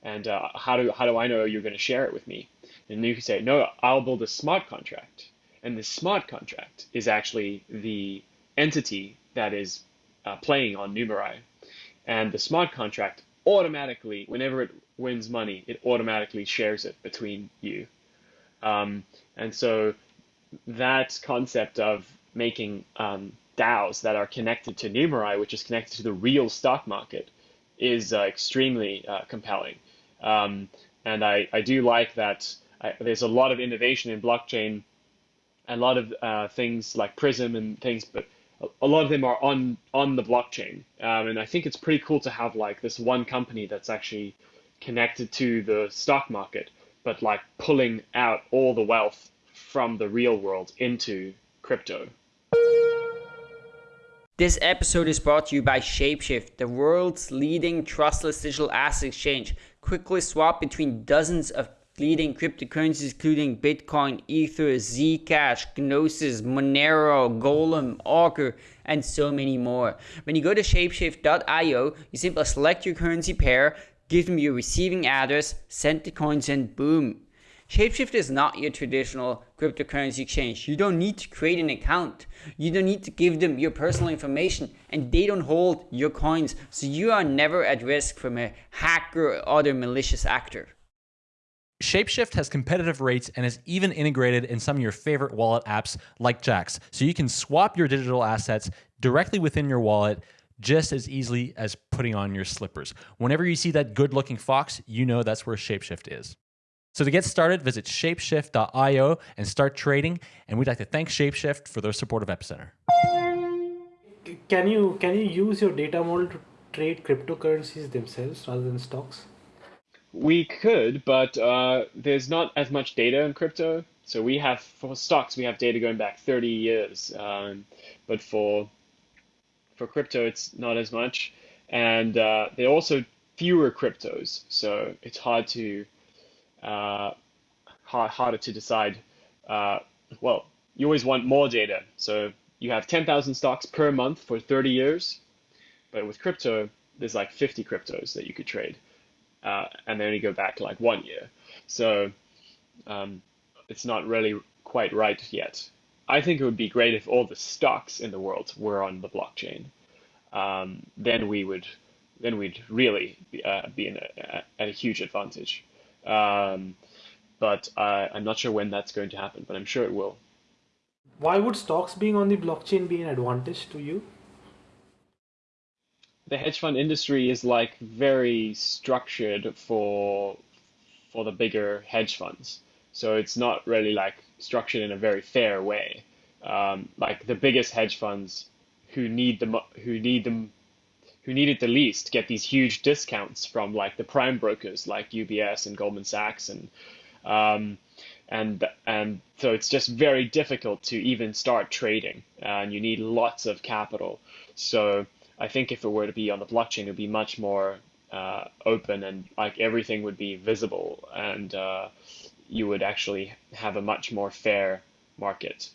and uh, how do how do I know you're going to share it with me? And you can say, no, I'll build a smart contract, and the smart contract is actually the entity that is uh, playing on Numerai. And the smart contract automatically, whenever it wins money, it automatically shares it between you. Um, and so that concept of making um, DAOs that are connected to Numerai, which is connected to the real stock market, is uh, extremely uh, compelling. Um, and I, I do like that I, there's a lot of innovation in blockchain, a lot of uh, things like Prism and things, but a lot of them are on on the blockchain, um, and I think it's pretty cool to have like this one company that's actually connected to the stock market, but like pulling out all the wealth from the real world into crypto. This episode is brought to you by Shapeshift, the world's leading trustless digital asset exchange. Quickly swap between dozens of leading cryptocurrencies including Bitcoin, Ether, Zcash, Gnosis, Monero, Golem, Augur, and so many more. When you go to shapeshift.io, you simply select your currency pair, give them your receiving address, send the coins, and boom. Shapeshift is not your traditional cryptocurrency exchange. You don't need to create an account. You don't need to give them your personal information and they don't hold your coins. So you are never at risk from a hacker or other malicious actor. Shapeshift has competitive rates and is even integrated in some of your favorite wallet apps like Jaxx, so you can swap your digital assets directly within your wallet just as easily as putting on your slippers. Whenever you see that good looking fox, you know that's where Shapeshift is. So to get started, visit shapeshift.io and start trading. And we'd like to thank Shapeshift for their support of Epicenter. Can you can you use your data model to trade cryptocurrencies themselves rather than stocks? We could, but uh, there's not as much data in crypto. So we have for stocks, we have data going back 30 years, um, but for for crypto, it's not as much, and uh, there are also fewer cryptos, so it's hard to hard, harder to decide. Uh, well, you always want more data, so you have 10,000 stocks per month for 30 years, but with crypto, there's like 50 cryptos that you could trade, uh, and they only go back like one year. So um, it's not really quite right yet. I think it would be great if all the stocks in the world were on the blockchain. Um, then we would, then we'd really be, uh, be in a, at a huge advantage. Um, but uh, I'm not sure when that's going to happen, but I'm sure it will. Why would stocks being on the blockchain be an advantage to you? The hedge fund industry is like very structured for for the bigger hedge funds. So it's not really like structured in a very fair way. Um, like the biggest hedge funds who need the who need them who need it the least get these huge discounts from like the prime brokers like UBS and Goldman Sachs and um, and and so it's just very difficult to even start trading and you need lots of capital. So I think if it were to be on the blockchain, it would be much more uh, open and like everything would be visible and uh, you would actually have a much more fair market.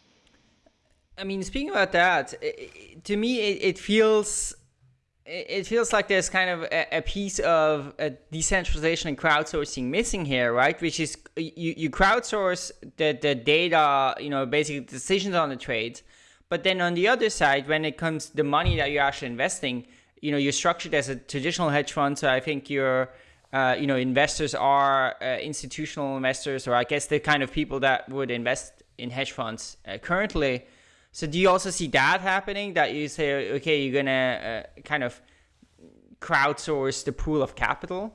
I mean, speaking about that, to me, it, it feels it feels like there's kind of a, a, piece of a decentralization and crowdsourcing missing here, right? Which is you, you crowdsource the, the data, you know, basically decisions on the trades. But then on the other side, when it comes to the money that you're actually investing, you know, you're structured as a traditional hedge fund. So I think you're uh, you know, investors are uh, institutional investors, or I guess the kind of people that would invest in hedge funds uh, currently. So do you also see that happening? That you say, okay, you're gonna uh, kind of crowdsource the pool of capital?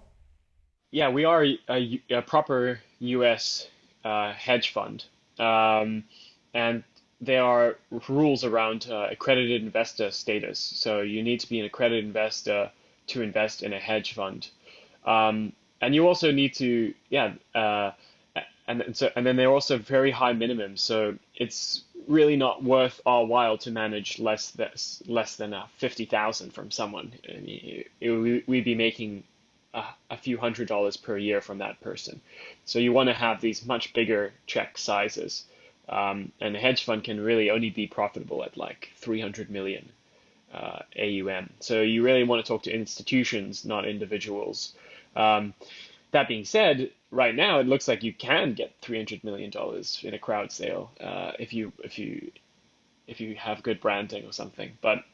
Yeah, we are a, a proper U.S. Uh, hedge fund, um, and there are rules around accredited investor status. So you need to be an accredited investor to invest in a hedge fund. Um, and you also need to, yeah, uh, and, and so and then they're also very high minimums. So it's really not worth our while to manage less this less than a fifty thousand from someone. I mean, it, it, we'd be making a, a, few hundred dollars per year from that person. So you want to have these much bigger check sizes. Um, and a hedge fund can really only be profitable at like 300 million uh, AUM. So you really want to talk to institutions, not individuals. Um, that being said, right now it looks like you can get three hundred million dollars in a crowd sale uh, if you if you if you have good branding or something. But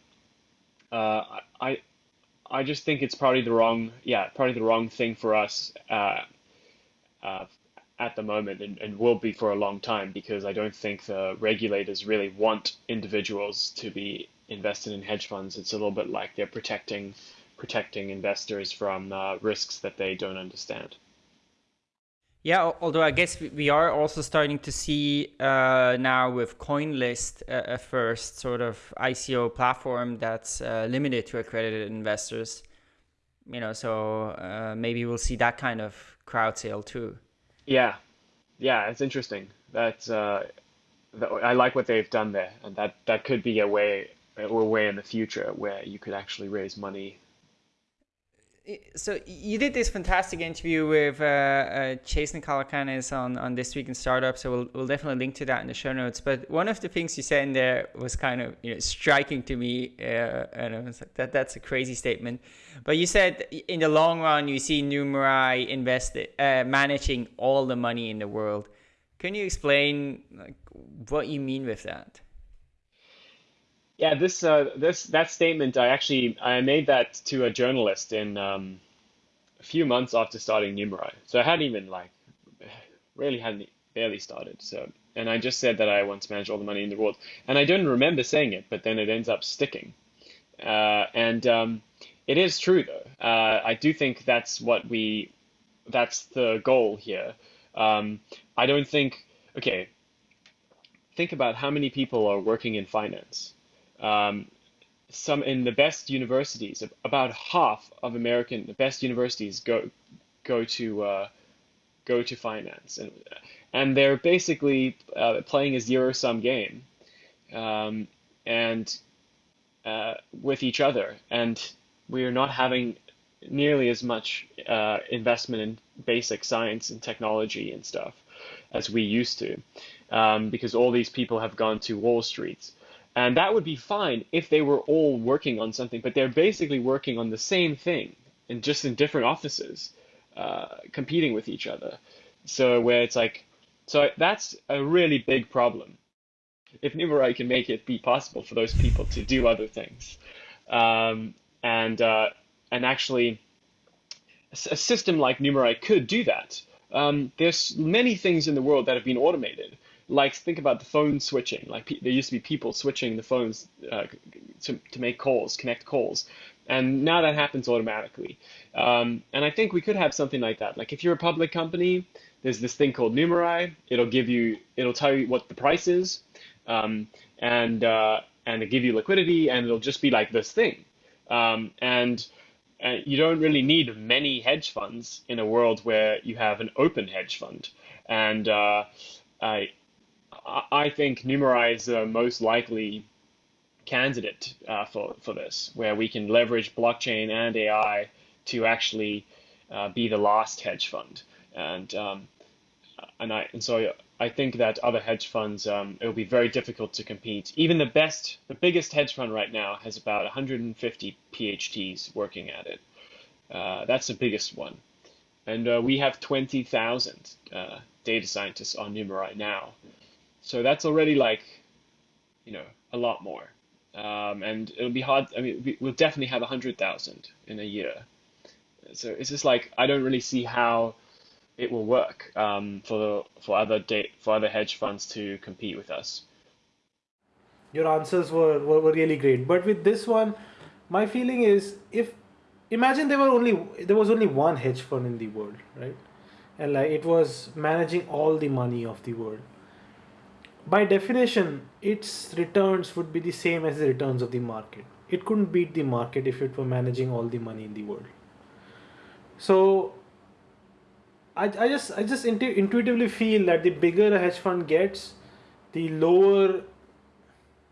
uh, I I just think it's probably the wrong yeah probably the wrong thing for us uh, uh, at the moment and, and will be for a long time because I don't think the regulators really want individuals to be invested in hedge funds. It's a little bit like they're protecting protecting investors from uh, risks that they don't understand. Yeah, although I guess we are also starting to see uh, now with CoinList a, a, first sort of ICO platform that's uh, limited to accredited investors. You know, so uh, maybe we'll see that kind of crowd sale too. Yeah, yeah, it's interesting. That's uh, that, I like what they've done there, and that that could be a way a way in the future where you could actually raise money so you did this fantastic interview with uh, uh, Jason Calacanis on, on This Week in Startup, so we'll, we'll definitely link to that in the show notes. But one of the things you said in there was kind of you know, striking to me, uh, and I was like, that, that's a crazy statement. But you said in the long run, you see Numerai invest, uh, managing all the money in the world. Can you explain like, what you mean with that? Yeah, this uh, this that statement I actually I made that to a journalist in um, a few months after starting Numerai. So I hadn't even like really hadn't barely started. So and I just said that I want to manage all the money in the world, and I don't remember saying it, but then it ends up sticking. Uh, and um, it is true though. Uh, I do think that's what we that's the goal here. Um, I don't think. Okay, think about how many people are working in finance. Um, some in the best universities, about half of American the best universities go go to uh, go to finance, and and they're basically uh, playing a zero sum game, um, and uh, with each other, and we are not having nearly as much uh, investment in basic science and technology and stuff as we used to, um, because all these people have gone to Wall Street. And that would be fine if they were all working on something, but they're basically working on the same thing and just in different offices, uh, competing with each other. So where it's like, so that's a really big problem. If Numerai can make it be possible for those people to do other things, um, and uh, and actually, a system like Numerai could do that. Um, there's many things in the world that have been automated. Like think about the phone switching. Like there used to be people switching the phones uh, to to make calls, connect calls, and now that happens automatically. Um, and I think we could have something like that. Like if you're a public company, there's this thing called Numerai. It'll give you, it'll tell you what the price is, um, and uh, and it'll give you liquidity, and it'll just be like this thing. Um, and uh, you don't really need many hedge funds in a world where you have an open hedge fund. And uh, I, I think Numerai is the most likely candidate uh, for, for this, where we can leverage blockchain and AI to actually uh, be the last hedge fund. And um, and I and so I think that other hedge funds um, it will be very difficult to compete. Even the best, the biggest hedge fund right now has about 150 PhDs working at it. Uh, that's the biggest one, and uh, we have 20,000 uh, data scientists on Numerai now. So that's already like, you know, a lot more. Um, and it'll be hard. I mean, we'll definitely have 100,000 in a year. So it's just like I don't really see how it will work um, for for other date for other hedge funds to compete with us. Your answers were, were, were really great, but with this one, my feeling is if imagine there were only there was only one hedge fund in the world, right? And like it was managing all the money of the world. By definition, its returns would be the same as the returns of the market. It couldn't beat the market if it were managing all the money in the world. So I, I just I just intu- intuitively feel that the bigger a hedge fund gets, the lower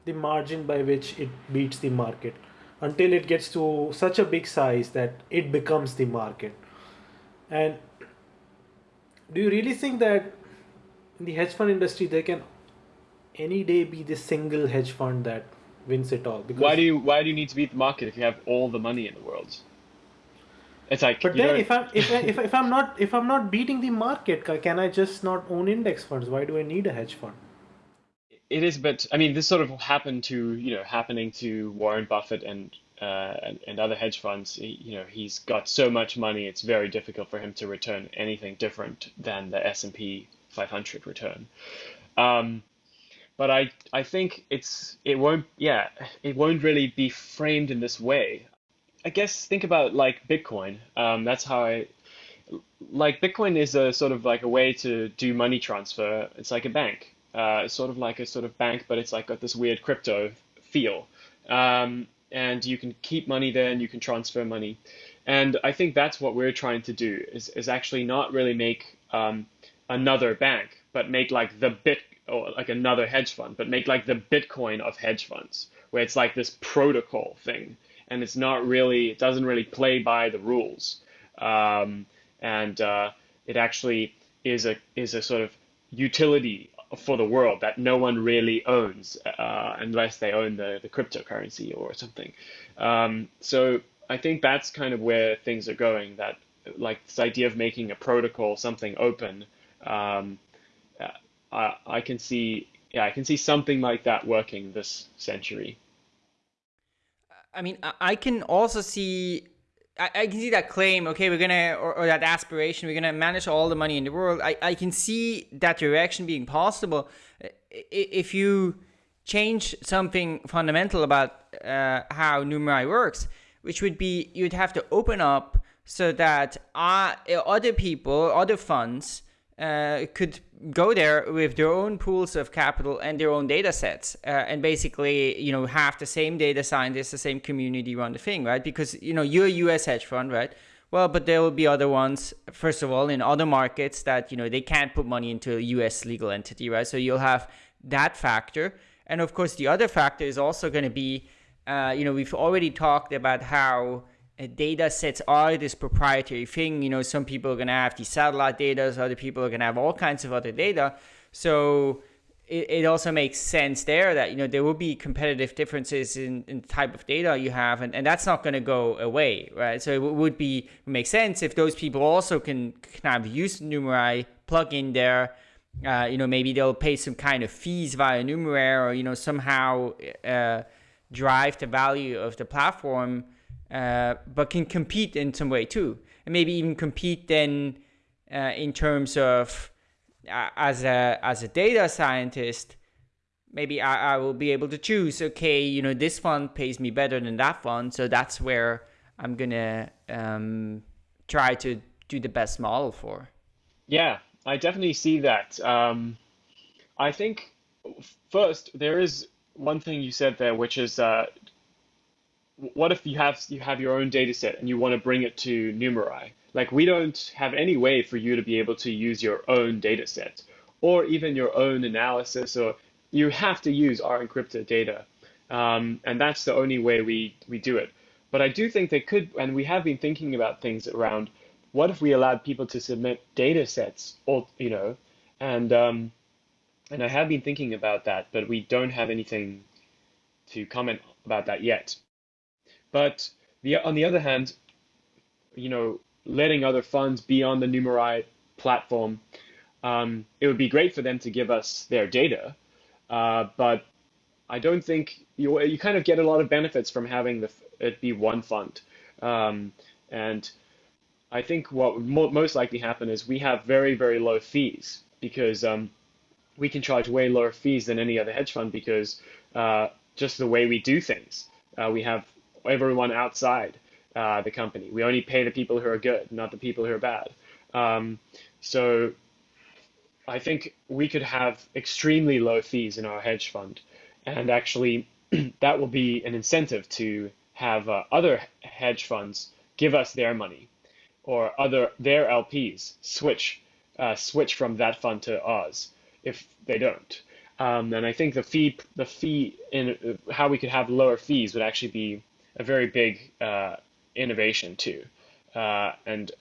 the margin by which it beats the market until it gets to such a big size that it becomes the market. And do you really think that in the hedge fund industry there can any day be the single hedge fund that wins it all? Because why do you why do you need to beat the market if you have all the money in the world? It's like, but then if I'm if, I, if, if I'm not if I'm not beating the market, can I just not own index funds? Why do I need a hedge fund? It is, but I mean, this sort of happened to you know happening to Warren Buffett and uh, and, and other hedge funds. He, you know, he's got so much money; it's very difficult for him to return anything different than the S and P 500 return. Um, but I I think it's it won't yeah it won't really be framed in this way. I guess think about like Bitcoin. Um, that's how I like Bitcoin is a sort of like a way to do money transfer. It's like a bank. Uh, it's sort of like a sort of bank, but it's like got this weird crypto feel. Um, and you can keep money there and you can transfer money. And I think that's what we're trying to do is, is actually not really make um, another bank, but make like the bit or like another hedge fund, but make like the Bitcoin of hedge funds, where it's like this protocol thing and it's not really it doesn't really play by the rules. Um, and uh, it actually is a is a sort of utility for the world that no one really owns uh, unless they own the, the cryptocurrency or something. Um, so I think that's kind of where things are going that like this idea of making a protocol something open um, I, can see yeah I can see something like that working this century I mean, I can also see I, I, can see that claim, okay, we're gonna, or, or, that aspiration, we're gonna manage all the money in the world. I, I can see that direction being possible if you change something fundamental about uh, how Numerai works, which would be you'd have to open up so that uh, other people, other funds, uh, could go there with their own pools of capital and their own data sets uh, and basically you know have the same data scientists the same community run the thing right? Because you know you're a us hedge fund right? Well but there will be other ones first of all in other markets that you know they can't put money into a us legal entity right? So you'll have that factor. And of course the other factor is also going to be uh, you know we've already talked about how data sets are this proprietary thing. You know, some people are going to have these satellite data, other people are going to have all kinds of other data. So it, it also makes sense there that, you know, there will be competitive differences in, in the type of data you have, and, and that's not going to go away, right? So it would be make sense if those people also can kind of use Numerai, plug in there, uh, you know, maybe they'll pay some kind of fees via Numeraire or, you know, somehow uh, drive the value of the platform uh, but can compete in some way too, and maybe even compete then uh, in terms of uh, as a as a data scientist. Maybe I, I will be able to choose. Okay, you know this fund pays me better than that fund, so that's where I'm gonna um, try to do the best model for. Yeah, I definitely see that. Um, I think first there is one thing you said there, which is uh, what if you have you have your own data set and you want to bring it to Numerai? Like we don't have any way for you to be able to use your own data set or even your own analysis or you have to use our encrypted data. Um, and that's the only way we, we do it. But I do think they could, and we have been thinking about things around what if we allowed people to submit data sets, or, you know, and, um, and I have been thinking about that, but we don't have anything to comment about that yet. But the, on the other hand, you know, letting other funds be on the Numerai platform, um, it would be great for them to give us their data. Uh, but I don't think you you kind of get a lot of benefits from having the it be one fund. Um, and I think what would mo most likely happen is we have very very low fees because um, we can charge way lower fees than any other hedge fund because uh, just the way we do things. Uh, we have everyone outside uh, the company. We only pay the people who are good, not the people who are bad. Um, so I think we could have extremely low fees in our hedge fund, and actually that will be an incentive to have uh, other hedge funds give us their money, or other their LPs switch uh, switch from that fund to ours if they don't. Um, and I think the fee the fee in uh, how we could have lower fees would actually be a very big uh, innovation too. Uh, and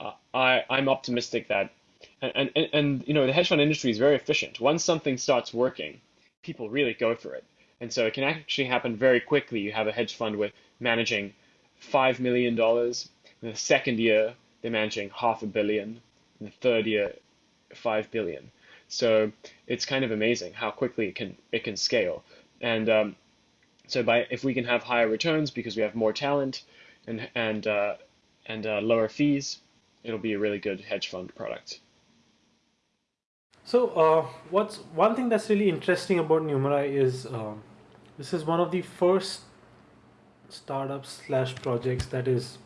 uh, I, I'm optimistic that, and, and, and you know, the hedge fund industry is very efficient. Once something starts working, people really go for it. And so it can actually happen very quickly. You have a hedge fund with managing $5 million. In the second year, they're managing half a billion. In the third year, 5 billion. So it's kind of amazing how quickly it can it can scale. And um, so by if we can have higher returns because we have more talent and and uh, and uh, lower fees, it'll be a really good hedge fund product. So uh, what's one thing that's really interesting about Numerai is um, this is one of the first startups slash projects that is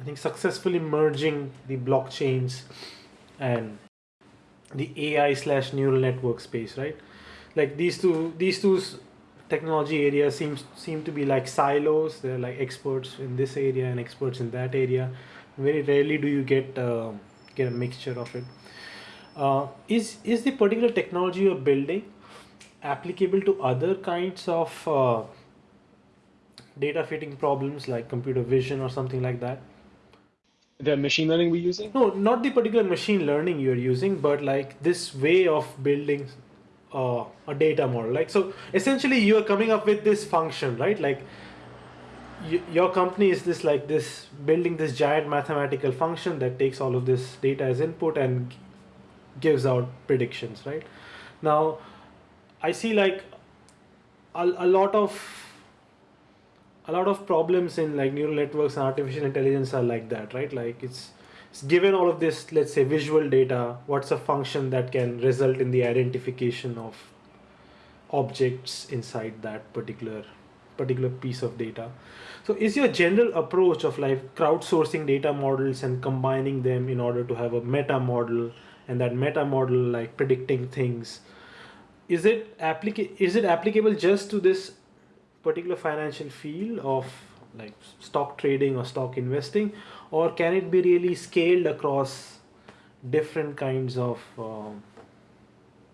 I think successfully merging the blockchains and the AI slash neural network space, right? Like these two these two technology area seems seem to be like silos. They're like experts in this area and experts in that area. Very rarely do you get uh, get a mixture of it. Uh, is is the particular technology you're building applicable to other kinds of uh, data fitting problems like computer vision or something like that? The machine learning we're using? No, not the particular machine learning you're using, but like this way of building uh, a data model like so essentially you are coming up with this function right? Like your company is this like this building this giant mathematical function that takes all of this data as input and gives out predictions right? Now i see like a, a lot of a lot of problems in like neural networks and artificial intelligence are like that right? Like it's given all of this, let's say visual data, what's a function that can result in the identification of objects inside that particular particular piece of data. So is your general approach of like crowdsourcing data models and combining them in order to have a meta model and that meta model like predicting things is it applica- is it applicable just to this particular financial field of like stock trading or stock investing or can it be really scaled across different kinds of um,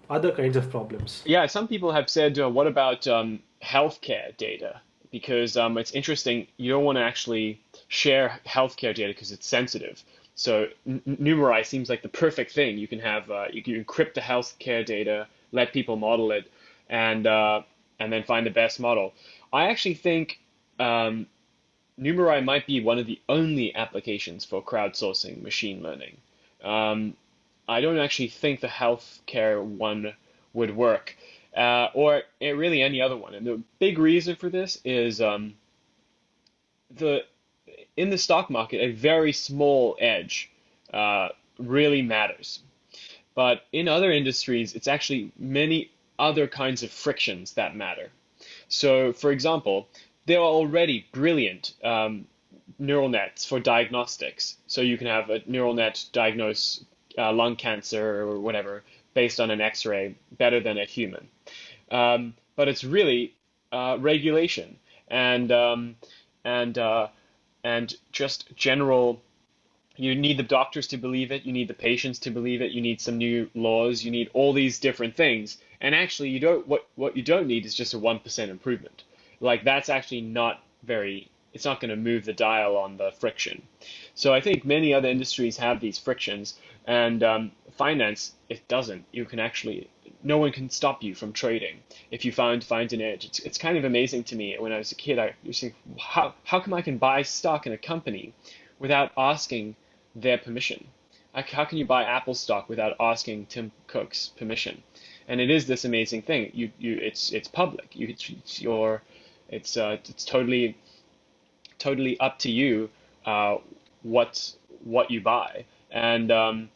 other kinds of problems yeah some people have said uh, what about um, healthcare data because um, it's interesting you don't want to actually share healthcare data because it's sensitive so Numerai seems like the perfect thing. You can have uh, you can encrypt the healthcare data, let people model it, and uh, and then find the best model. I actually think um, Numerai might be one of the only applications for crowdsourcing machine learning. Um, I don't actually think the healthcare one would work, uh, or really any other one. And the big reason for this is um, the in the stock market, a very small edge uh, really matters. But in other industries, it's actually many other kinds of frictions that matter. So, for example, there are already brilliant um, neural nets for diagnostics. So you can have a neural net diagnose uh, lung cancer or whatever based on an X-ray better than a human. Um, but it's really uh, regulation and um, and uh, and just general you need the doctors to believe it you need the patients to believe it you need some new laws you need all these different things and actually you don't what what you don't need is just a 1% improvement like that's actually not very it's not going to move the dial on the friction so i think many other industries have these frictions and um, finance it doesn't you can actually no one can stop you from trading if you find find an edge. It's, it's kind of amazing to me. When I was a kid, I used to think, how how come I can buy stock in a company without asking their permission? How can you buy Apple stock without asking Tim Cook's permission? And it is this amazing thing. You you it's it's public. You it's your it's uh, it's totally totally up to you uh, what what you buy and um,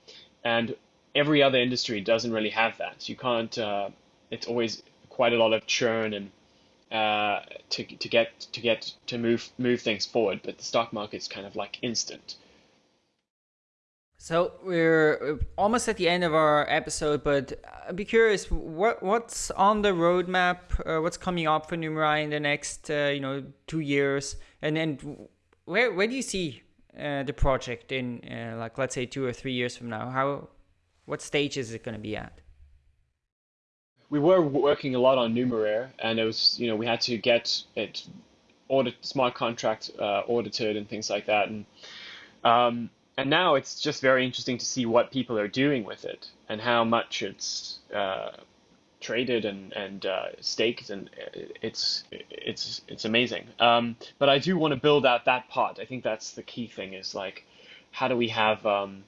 and every other industry doesn't really have that. You can't. Uh, it's always quite a lot of churn and uh, to to get to get to move move things forward. But the stock market's kind of like instant. So we're almost at the end of our episode, but I'd be curious what what's on the roadmap, uh, what's coming up for Numerai in the next uh, you know two years, and then where where do you see uh, the project in uh, like let's say two or three years from now? How what stage is it going to be at? We were working a lot on Numeraire, and it was, you know, we had to get it audit smart contract uh, audited and things like that, and um, and now it's just very interesting to see what people are doing with it and how much it's uh, traded and and uh, staked, and it's it's it's amazing. Um, but I do want to build out that part. I think that's the key thing. Is like, how do we have um,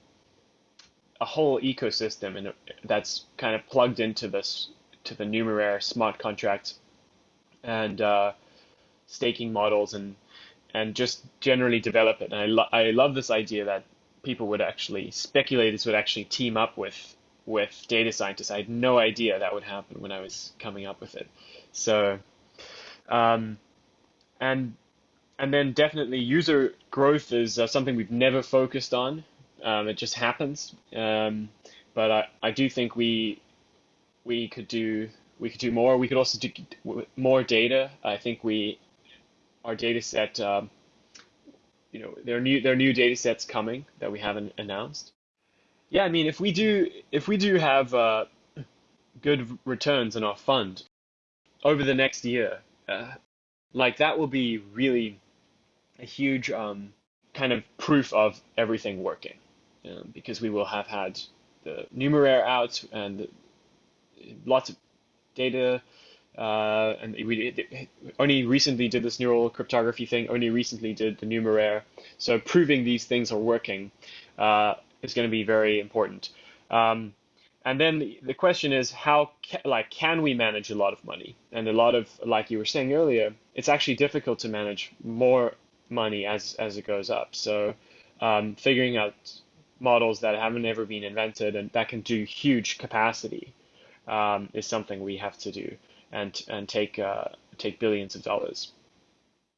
a whole ecosystem and that's kind of plugged into this to the Numeraire smart contracts and uh, staking models and and just generally develop it. And I lo- I love this idea that people would actually speculators would actually team up with with data scientists. I had no idea that would happen when I was coming up with it. So, um, and and then definitely user growth is uh, something we've never focused on. Um, it just happens. Um, but I, I do think we we could do we could do more. We could also do more data. I think we our data set. Um, you know, there are new there are new data sets coming that we haven't announced. Yeah, I mean, if we do if we do have uh, good returns in our fund over the next year, uh, like that will be really a huge um, kind of proof of everything working because we will have had the numeraire out and lots of data. Uh, and we only recently did this neural cryptography thing, only recently did the numeraire. So proving these things are working uh, is going to be very important. Um, and then the, the question is how ca like can we manage a lot of money and a lot of like you were saying earlier it's actually difficult to manage more money as as it goes up so um, figuring out models that haven't ever been invented and that can do huge capacity um, is something we have to do and and take uh, take billions of dollars.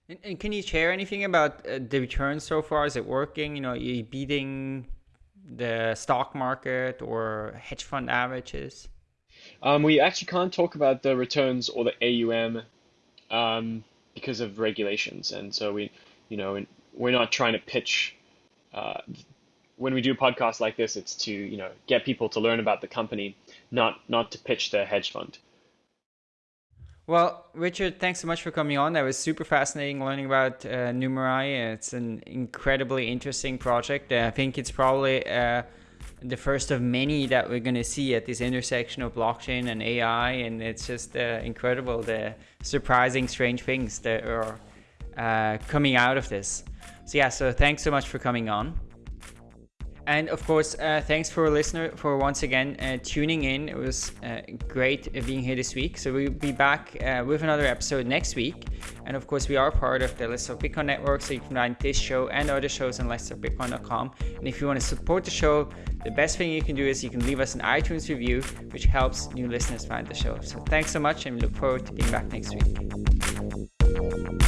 And, and can you share anything about uh, the returns so far? Is it working? You know, are you beating the stock market or hedge fund averages? Um, we actually can't talk about the returns or the AUM um, because of regulations, and so we, you know, we're not trying to pitch. Uh, when we do podcasts like this, it's to you know get people to learn about the company, not not to pitch the hedge fund. Well, Richard, thanks so much for coming on. That was super fascinating learning about uh, Numerai. It's an incredibly interesting project. Uh, I think it's probably uh, the first of many that we're going to see at this intersection of blockchain and AI. And it's just uh, incredible the surprising, strange things that are uh, coming out of this. So, yeah, so thanks so much for coming on. And of course, uh, thanks for a listener for once again uh, tuning in. It was uh, great being here this week. So we'll be back uh, with another episode next week. And of course, we are part of the Let's Bitcoin Network, so you can find this show and other shows on letstalkbitcoin.com. And if you want to support the show, the best thing you can do is you can leave us an iTunes review, which helps new listeners find the show. So thanks so much, and we look forward to being back next week.